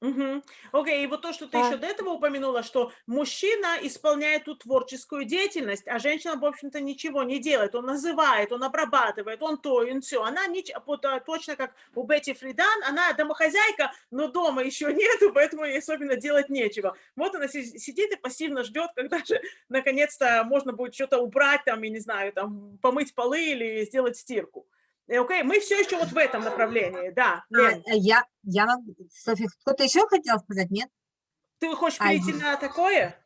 Мгм. Окей, и вот то, что ты Да. еще до этого упомянула, что мужчина исполняет ту творческую деятельность, а женщина, в общем-то, ничего не делает. Он называет, он обрабатывает, он то, он все. Она вот, а, точно как у Бетти Фридан, она домохозяйка, но дома еще [LAUGHS] нету, поэтому ей особенно делать нечего. Вот она си- сидит и пассивно ждет, когда же [LAUGHS] наконец-то можно будет что-то убрать, там, я не знаю, там, помыть полы или сделать стирку. Э, Окей, мы все еще вот в этом направлении, да. А, Лен. э, я, я могу, Софья, кто-то еще хотел сказать, нет? Ты хочешь А, перейти на такое?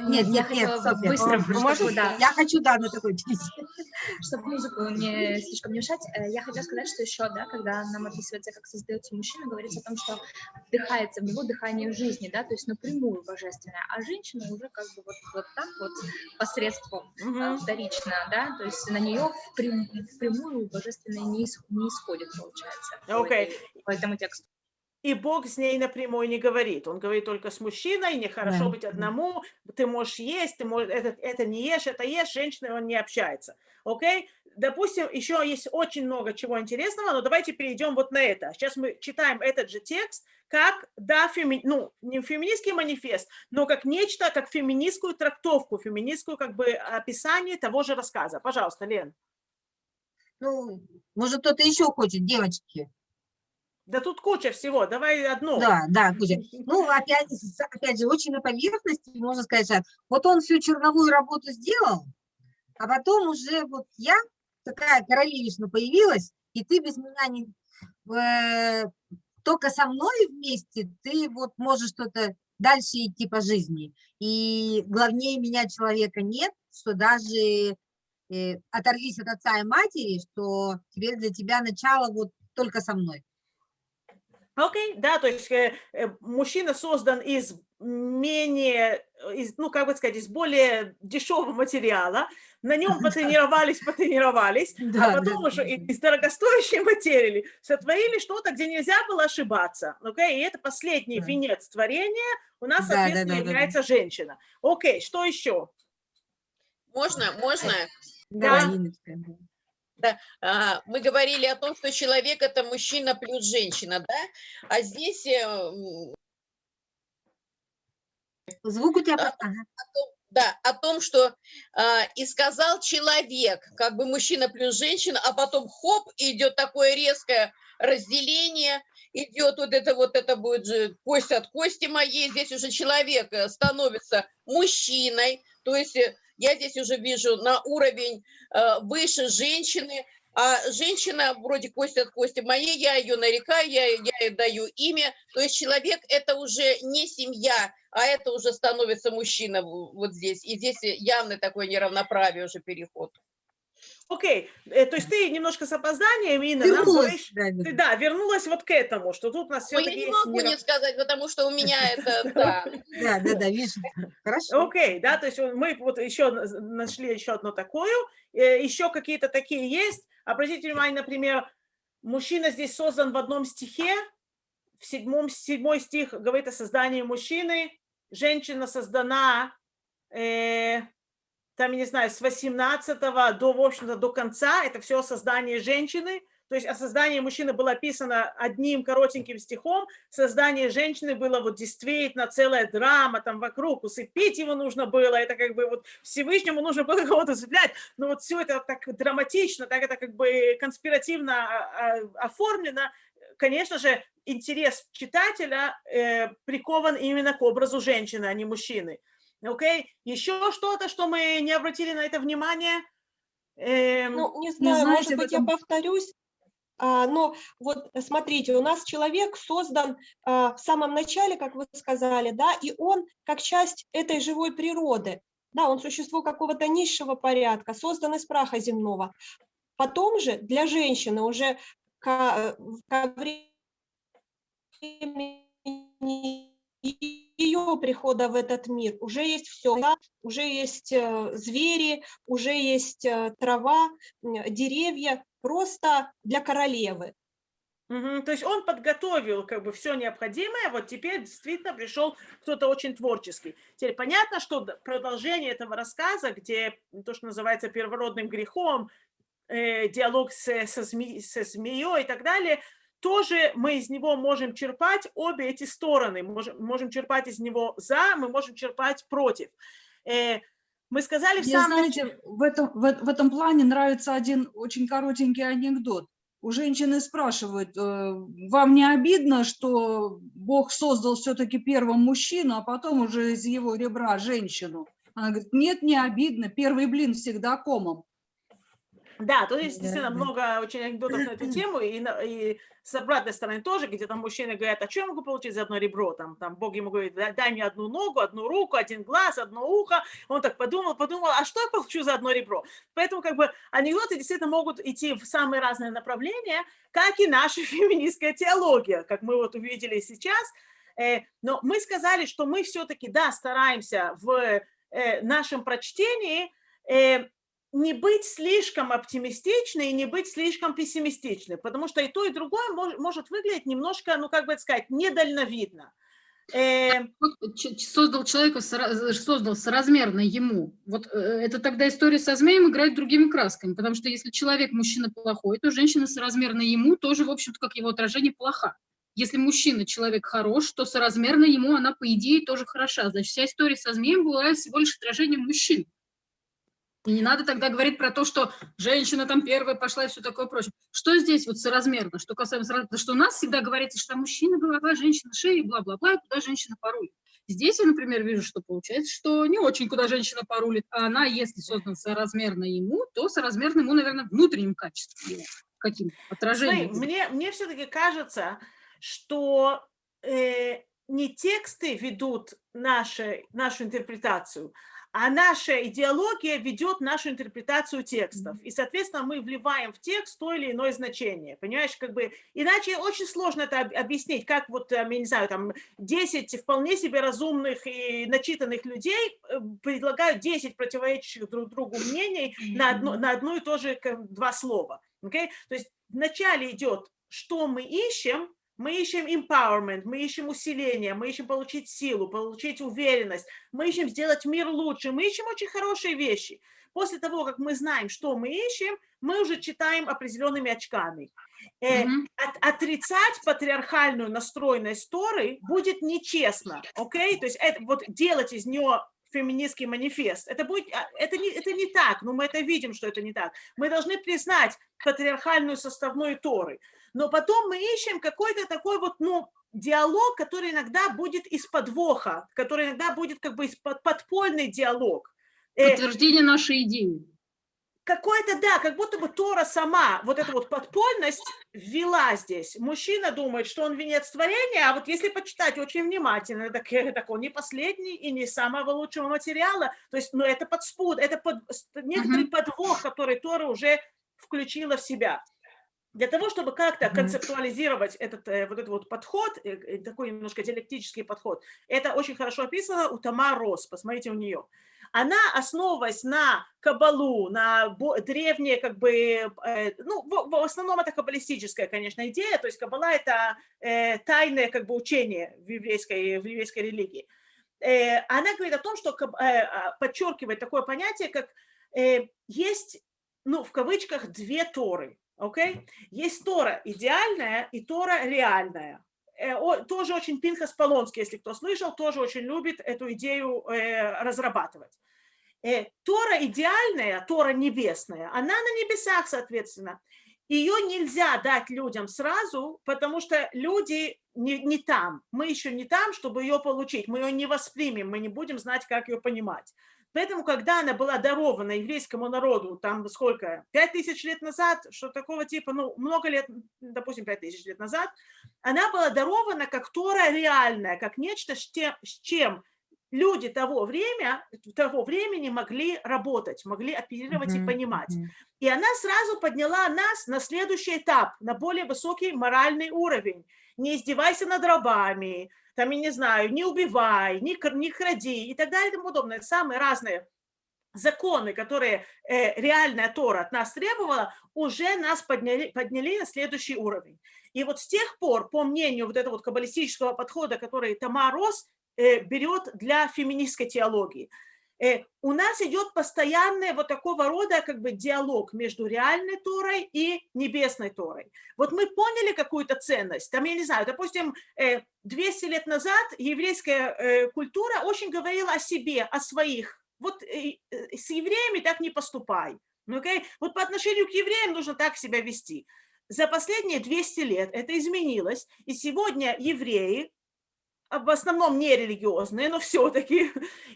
Нет, Я нет, нет, хотела Софья. быстро, чтобы, можно? да. Я хочу, да, на такой. [LAUGHS] Чтобы музыку не слишком не мешать, э, я хотела сказать, что еще, да, когда нам описывается, как создается мужчина, говорится о том, что вдыхается в него дыхание жизни, да, то есть напрямую божественное, а женщина уже как бы вот, вот так вот посредством э, вторично, да, то есть на нее впрям- впрямую божественное не, ис- не исходит, получается, по, Окей. этой- по этому тексту. И Бог с ней напрямую не говорит. Он говорит только с мужчиной, нехорошо Да. быть одному, ты можешь есть, ты можешь, это, это не ешь, это ешь, с женщиной он не общается. Окей? Допустим, еще есть очень много чего интересного, но давайте перейдем вот на это. Сейчас мы читаем этот же текст, как, да, феми... ну, не феминистский манифест, но как нечто, как феминистскую трактовку, феминистскую как бы описание того же рассказа. Пожалуйста, Лен. Ну, может, кто-то еще хочет, девочки? Да тут куча всего, давай одну. Да, да, куча. Ну, [LAUGHS] опять, опять же, очень на поверхности, можно сказать, что вот он всю черновую работу сделал, а потом уже вот я, такая королевишна появилась, и ты без меня не... э, только со мной вместе ты вот можешь что-то дальше идти по жизни. И главнее меня человека нет, что даже э, оторвись от отца и матери, что теперь для тебя начало вот только со мной. Окей, да, то есть э, э, мужчина создан из менее, э, из, ну, как бы сказать, из более дешевого материала, на нем потренировались, потренировались, [LAUGHS] Да, а потом да, уже из дорогостоящей материи сотворили что-то, где нельзя было ошибаться, окей, и это последний Да. венец творения у нас, Да, соответственно, да, да, да. является женщина. Окей, что еще? Можно, можно? Давай, Да. Да, а, мы говорили о том, что человек это мужчина плюс женщина, да? А здесь э, Звук у тебя... А, ага. о том- да, о том, что а, и сказал человек, как бы мужчина плюс женщина, а потом хоп, идет такое резкое разделение, идет вот это вот, это будет же кость от кости моей, здесь уже человек э, становится мужчиной, то есть э, я здесь уже вижу на уровень э, выше женщины, а женщина вроде кость от кости моей, я ее нарекаю, я, я ей даю имя, то есть человек это уже не семья, а это уже становится мужчина вот здесь, и здесь явно такое неравноправие уже переход. Окей, э, то есть ты немножко с опозданием, Инна, нам Вернулась, говоришь, да, ты, да, вернулась вот к этому, что тут у нас Но я все-таки не есть могу не сказать, потому что у меня [LAUGHS] это, [LAUGHS] да. Да, да, да, видишь, хорошо. Окей, да, то есть мы вот еще на- нашли еще одну такую, э, еще какие-то такие есть. Обратите внимание, например, мужчина здесь создан в одном стихе, в седьмом, седьмой стих говорит о создании мужчины, женщина создана, э, там, я не знаю, с 18 до, в общем-то, до конца, это все создание женщины, то есть о создании мужчины было описано одним коротеньким стихом, создание женщины было вот действительно целая драма там вокруг, усыпить его нужно было, это как бы вот Всевышнему нужно было кого-то усыплять, но вот все это так драматично, так это как бы конспиративно а, а, оформлено, конечно же, интерес читателя э, прикован именно к образу женщины, а не мужчины. Окей? Еще что-то, что мы не обратили на это внимание? Эм, Ну, не знаю, знаете, может быть, я этом- повторюсь. А, но вот смотрите, у нас человек создан а, в самом начале, как вы сказали, да, и он как часть этой живой природы. Да, он существо какого-то низшего порядка, создан из праха земного. Потом же для женщины уже ко, ко времени ее прихода в этот мир уже есть все, уже есть э, звери, уже есть э, трава, деревья, просто для королевы. Мгм, То есть он подготовил как бы все необходимое, вот теперь действительно пришел кто-то очень творческий. Теперь понятно, что продолжение этого рассказа, где то, что называется первородным грехом, э, диалог с- со, зме- со змеей и так далее, тоже мы из него можем черпать обе эти стороны. Можем, можем черпать из него за, мы можем черпать против. Э, мы сказали в Мне, самом знаете, в этом, в, в этом плане нравится один очень коротенький анекдот. У женщины спрашивают, э, вам не обидно, что Бог создал все-таки первым мужчину, а потом уже из его ребра женщину? Она говорит, нет, не обидно, первый блин всегда комом. Да, тут есть действительно много очень анекдотов на эту тему, и, и с обратной стороны тоже, где там мужчины говорят, а что я могу получить за одно ребро? Там, там Бог ему говорит, «Дай- дай мне одну ногу, одну руку, один глаз, одно ухо. Он так подумал, подумал, а что я получу за одно ребро? Поэтому как бы анекдоты действительно могут идти в самые разные направления, как и наша [LAUGHS] феминистская теология, как мы вот увидели сейчас. Э, Но мы сказали, что мы все-таки, да, стараемся в э, нашем прочтении э, не быть слишком оптимистичной и не быть слишком пессимистичной, потому что и то, и другое мож- может выглядеть немножко, ну, как бы сказать, недальновидно. Э, создал человека, сора- создал соразмерно ему. Вот э, это тогда история со змеем играет другими красками, потому что если человек, мужчина плохой, то женщина соразмерно ему тоже, в общем-то, как его отражение, плоха. Если мужчина, человек хорош, то соразмерно ему она, по идее, тоже хороша. Значит, вся история со змеем была всего лишь отражением мужчин. И не надо тогда говорить про то, что женщина там первая пошла и все такое прочее. Что здесь вот соразмерно? Что касаемо что у нас всегда говорится, что мужчина голова, женщина шея, бла-бла-бла, и куда женщина порулит. Здесь я, например, вижу, что получается, что не очень куда женщина порулит, а она, если создана соразмерно ему, то соразмерно ему, наверное, внутренним качеством его, каким отражением. Смотри, мне, мне все-таки кажется, что э, не тексты ведут наши, нашу интерпретацию, а наша идеология ведет нашу интерпретацию текстов. И, соответственно, мы вливаем в текст то или иное значение. Понимаешь, как бы... Иначе очень сложно это об- объяснить, как вот, там, я не знаю, там 10 вполне себе разумных и начитанных людей э, предлагают 10 противоречащих друг другу мнений на одно, на одно и то же два слова. Окей? То есть вначале идет, что мы ищем, мы ищем empowerment, мы ищем усиление, мы ищем получить силу, получить уверенность, мы ищем сделать мир лучше, мы ищем очень хорошие вещи. После того, как мы знаем, что мы ищем, мы уже читаем определенными очками. Э, от- отрицать патриархальную настроенность Торы будет нечестно, окей? То есть это, вот делать из нее феминистский манифест. Это, будет, а, это, не, это не так, но мы это видим, что это не так. Мы должны признать патриархальную составную Торы. Но потом мы ищем какой-то такой вот, ну, диалог, который иногда будет из подвоха, который иногда будет как бы из под, подпольный диалог. Э, Подтверждение нашей идеи. какой-то, да, как будто бы Тора сама, вот эту вот подпольность ввела здесь. Мужчина думает, что он венец творения, а вот если почитать очень внимательно, так, э, так он не последний и не самого лучшего материала. То есть, ну, это подспуд, это под, некоторый подвох, который Тора уже включила в себя. Для того, чтобы как-то концептуализировать этот э, вот этот вот подход, э, э, такой немножко диалектический подход, это очень хорошо описано у Тамар Рос, посмотрите у нее. Она, основываясь на кабалу, на древние, как бы, ну, в, основном это каббалистическая, конечно, идея, то есть каббала – это тайное, как бы, учение в еврейской, в еврейской религии. Она говорит о том, что а, подчеркивает такое понятие, как есть, ну, в кавычках, две Торы, окей? Есть Тора идеальная и Тора реальная. Э, Тоже очень Пинхас Полонский, если кто слышал, тоже очень любит эту идею э, разрабатывать. Э, Тора идеальная, Тора небесная, она на небесах, соответственно. Ее нельзя дать людям сразу, потому что люди не, не там. Мы еще не там, чтобы ее получить. Мы ее не воспримем, мы не будем знать, как ее понимать. Поэтому, когда она была дарована еврейскому народу, там сколько, пять тысяч лет назад, что такого типа, ну, много лет, допустим, пять тысяч лет назад, она была дарована как Тора реальная, как нечто, с чем люди того, время, того времени могли работать, могли оперировать и понимать. И она сразу подняла нас на следующий этап, на более высокий моральный уровень. Не издевайся над рабами, там, я не знаю, не убивай, не, не кради и так далее и тому подобное. Самые разные законы, которые э, реальная Тора от нас требовала, уже нас подняли, подняли на следующий уровень. И вот с тех пор, по мнению вот этого вот каббалистического подхода, который Рос э, берет для феминистской теологии, у нас идет постоянный вот такого рода как бы диалог между реальной Торой и небесной Торой. Вот мы поняли какую-то ценность, там, я не знаю, допустим, 200 э, лет назад еврейская э, культура очень говорила о себе, о своих. Вот с евреями так не поступай. Okay? Вот по отношению к евреям нужно так себя вести. За последние 200 лет это изменилось, и сегодня евреи, в основном не религиозные, но все-таки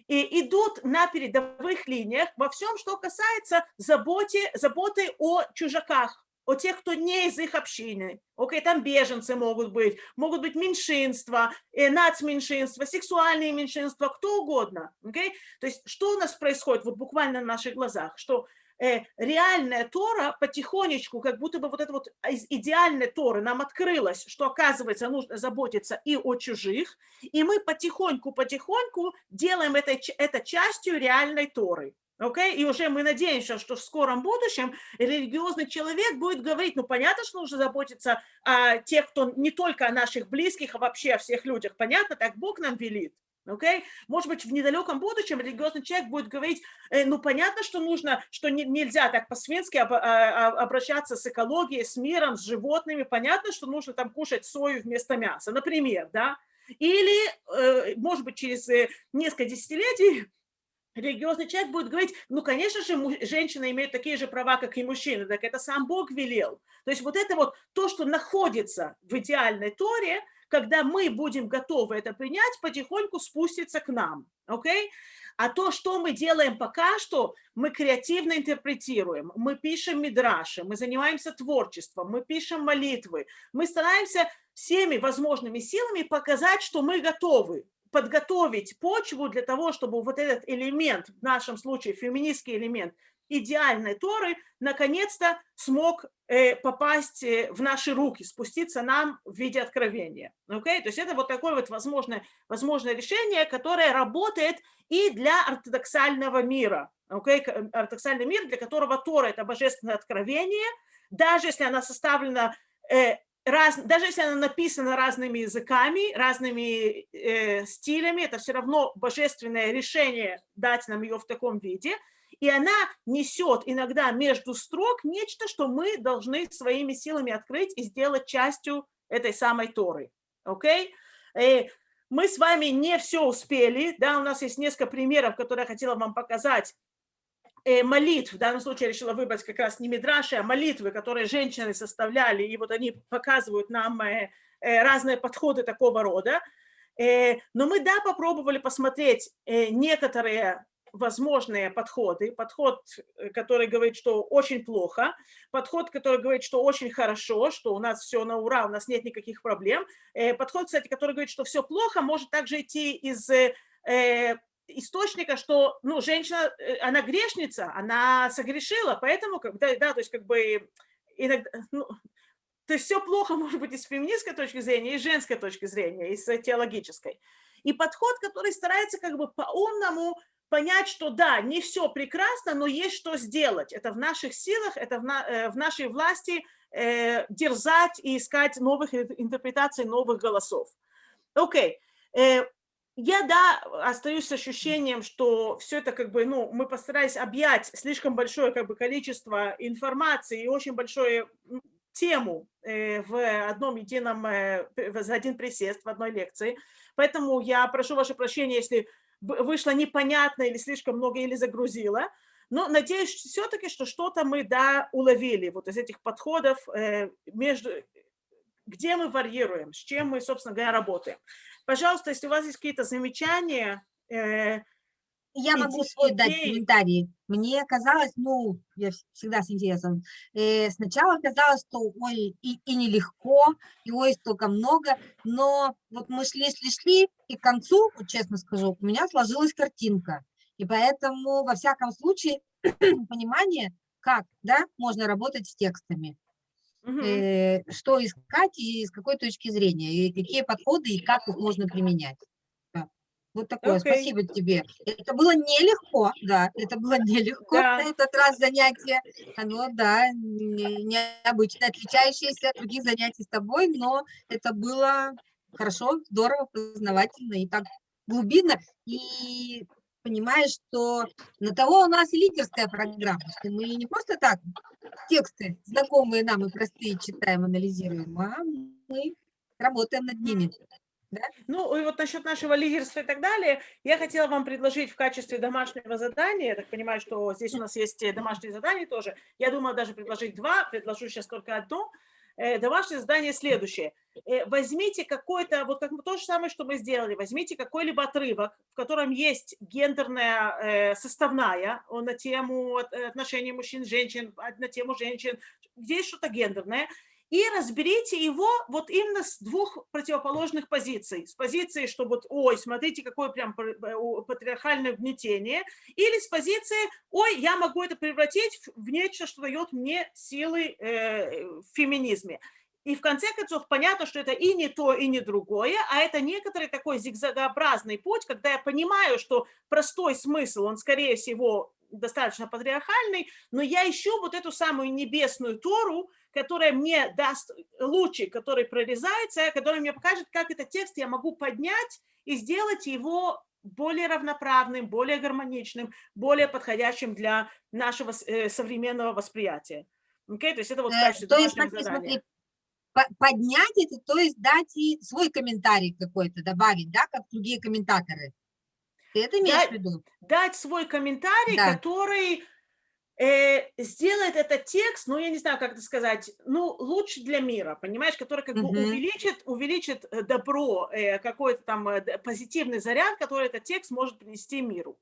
и идут на передовых линиях во всем, что касается заботе, заботы о чужаках, о тех, кто не из их общины. Окей, там беженцы могут быть, могут быть меньшинства, э, нацменьшинства, сексуальные меньшинства, кто угодно. Окей? То есть что у нас происходит вот буквально на наших глазах? Что реальная Тора потихонечку, как будто бы вот это вот из идеальной Торы нам открылось, что оказывается нужно заботиться и о чужих, и мы потихоньку-потихоньку делаем это, это частью реальной Торы. Okay? И уже мы надеемся, что в скором будущем религиозный человек будет говорить, ну понятно, что нужно заботиться о тех, кто не только о наших близких, а вообще о всех людях. Понятно, так Бог нам велит. Okay? Может быть, в недалеком будущем религиозный человек будет говорить, э, ну, понятно, что нужно, что не, нельзя так по-свински об, а, а, обращаться с экологией, с миром, с животными. Понятно, что нужно там кушать сою вместо мяса, например, да? Или, э, может быть, через э, несколько десятилетий религиозный человек будет говорить, ну, конечно же, женщина имеет такие же права, как и мужчина, так это сам Бог велел. То есть вот это вот то, что находится в идеальной Торе – когда мы будем готовы это принять, потихоньку спустится к нам. Okay? А то, что мы делаем пока что, мы креативно интерпретируем, мы пишем мидраши, мы занимаемся творчеством, мы пишем молитвы, мы стараемся всеми возможными силами показать, что мы готовы подготовить почву для того, чтобы вот этот элемент, в нашем случае феминистский элемент, идеальной Торы наконец-то смог э, попасть э, в наши руки, спуститься нам в виде откровения. Okay? То есть это вот такое вот возможное, возможное решение, которое работает и для ортодоксального мира. Okay? Ортодоксальный мир, для которого Тора – это божественное откровение, даже если она составлена э, раз, даже если она написана разными языками, разными э, стилями, это все равно божественное решение дать нам ее в таком виде – и она несет иногда между строк нечто, что мы должны своими силами открыть и сделать частью этой самой Торы. Okay? Э, мы с вами не все успели, да, у нас есть несколько примеров, которые я хотела вам показать, э, молитв, в данном случае я решила выбрать как раз не мидраши, а молитвы, которые женщины составляли, и вот они показывают нам э, разные подходы такого рода. Но мы, да, попробовали посмотреть некоторые возможные подходы. Подход, э, который говорит, что очень плохо, подход, который говорит, что очень хорошо, что у нас все на ура, у нас нет никаких проблем. Э, подход, кстати, который говорит, что все плохо, может также идти из э, источника, что ну, женщина, она грешница, она согрешила, поэтому, да, да, то есть как бы иногда, ну, то есть все плохо [LAUGHS] может быть и с феминистской точки зрения, и с женской точки зрения, и с теологической. И подход, который старается как бы по-умному понять, что да, не все прекрасно, но есть что сделать. Это в наших силах, это в, на, э, в нашей власти э, дерзать и искать новых интерпретаций, новых голосов. Окей. Okay. Э, я, да, остаюсь с ощущением, что все это как бы, ну, мы постарались объять слишком большое как бы количество информации и очень большое тему э, в одном едином, э, за один присест в одной лекции. Поэтому я прошу ваше прощения, если вышло непонятно или слишком много, или загрузило. Но надеюсь все-таки, что что-то мы, да, уловили вот из этих подходов, э, между, где мы варьируем, с чем мы, собственно говоря, работаем. Пожалуйста, если у вас есть какие-то замечания, э, я могу свой дать комментарий. Мне казалось, ну, я всегда с интересом, э, сначала казалось, что ой, и, и нелегко, и ой, столько много, но вот мы шли, шли, шли, и к концу, вот честно скажу, у меня сложилась картинка. И поэтому, во всяком случае, [CLEARS THROAT] понимание, как, да, можно работать с текстами. Угу. Э, что искать и с какой точки зрения, и какие подходы, и как их можно применять. Вот такое, okay. спасибо тебе. Это было нелегко, да, это было [LAUGHS] нелегко да. на этот раз занятие. Оно, да, необычно, отличающееся от других занятий с тобой, но это было хорошо, здорово, познавательно и так глубинно. И понимаешь, что на того у нас и лидерская программа, что мы не просто так тексты, знакомые нам и простые, читаем, анализируем, а мы работаем над ними. Да? Ну, и вот насчет нашего лидерства и так далее, я хотела вам предложить в качестве домашнего задания, я так понимаю, что здесь у нас есть э, домашние задания тоже, я думала даже предложить два, предложу сейчас только одно. Э, Домашнее задание следующее. Э, Возьмите какой-то, вот как то же самое, что мы сделали, возьмите какой-либо отрывок, в котором есть гендерная составная на тему от- отношений мужчин, женщин, на тему женщин, где есть что-то гендерное, и разберите его вот именно с двух противоположных позиций. С позиции, что вот, ой, смотрите, какое прям пр- э, патриархальное угнетение, или с позиции, ой, я могу это превратить в нечто, что дает мне силы э, в феминизме. И в конце концов понятно, что это и не то, и не другое, а это некоторый такой зигзагообразный путь, когда я понимаю, что простой смысл, он, скорее всего, достаточно патриархальный, но я ищу вот эту самую небесную Тору, которая мне даст лучик, который прорезается, который мне покажет, как этот текст я могу поднять и сделать его более равноправным, более гармоничным, более подходящим для нашего э, современного восприятия. Окей, То есть это вот в Э, качестве То есть, домашнего смотри, задания. смотри, по- поднять это, то есть дать и свой комментарий какой-то добавить, да, как другие комментаторы. Ты это имеешь в Дать- виду? Дать свой комментарий, Да. который сделает этот текст, ну, я не знаю, как это сказать, ну, лучше для мира, понимаешь, который как бы Мгм. увеличит, увеличит э, добро, э, какой-то там э, позитивный заряд, который этот текст может принести миру.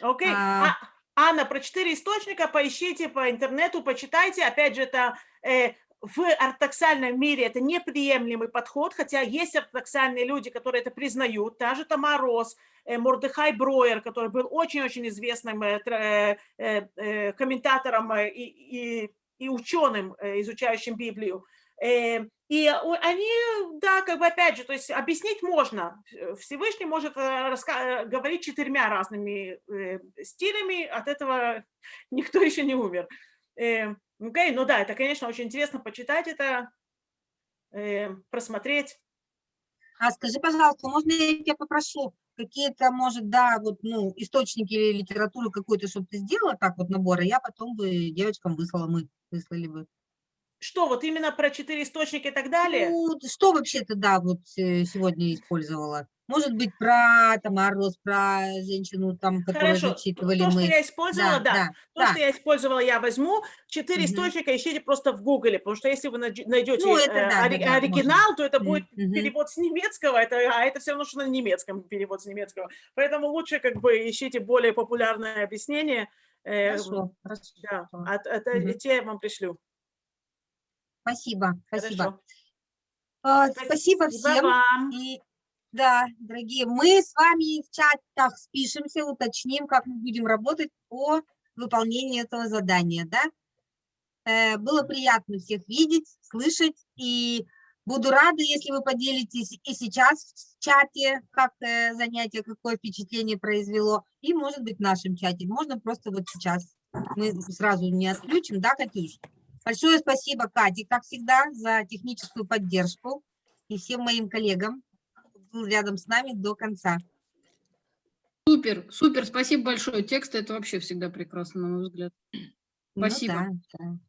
Окей? А. А, Анна, про четыре источника поищите по интернету, почитайте. Опять же, это э, в ортодоксальном мире это неприемлемый подход, хотя есть ортодоксальные люди, которые это признают. Та же Тамара э, Мордыхай Броер, который был очень-очень известным э, э, комментатором и, и, и ученым, изучающим Библию. И они, да, как бы опять же, то есть объяснить можно. Всевышний может говорить четырьмя разными стилями, от этого никто [LAUGHS] еще не умер. Окей, ну да, это, конечно, очень интересно почитать это, э, просмотреть. А скажи, пожалуйста, можно я тебя попрошу какие-то, может, да, вот, ну, источники или литературу какую-то, чтобы ты сделала так вот набор, а я потом бы девочкам выслала, мы выслали бы. Что, вот именно про четыре источника и так далее? Ну, что вообще-то, да, вот э, сегодня использовала? Может быть, про Тамару Рос, про женщину, там, которую Хорошо, то, зачитывали то, что мы. я использовала, да, да, то, да. что я использовала, я возьму. Четыре Мгм. источника ищите просто в Гугле, потому что если вы найдете Ну, это э, да, ори- да, да, оригинал, то это будет Мгм. перевод с немецкого, это, а это все равно, что на немецком перевод с немецкого. Поэтому лучше как бы ищите более популярное объяснение. э, Хорошо, хорошо. Да, а, а- Мгм. те я вам пришлю. Спасибо, спасибо. Хорошо. А, Спасибо Спасибо всем. вам. И, да, дорогие, мы с вами в чатах спишемся, уточним, как мы будем работать по выполнению этого задания, да? Э, Было приятно всех видеть, слышать, и буду рада, если вы поделитесь и сейчас в чате, как э, занятие, какое впечатление произвело, и, может быть, в нашем чате. Можно просто вот сейчас. Мы сразу не отключим, да, Катюш? Большое спасибо, Кате, как всегда, за техническую поддержку и всем моим коллегам, кто был рядом с нами до конца. Супер, супер, спасибо большое. Текст это вообще всегда прекрасно, на мой взгляд. Ну Спасибо. да, да.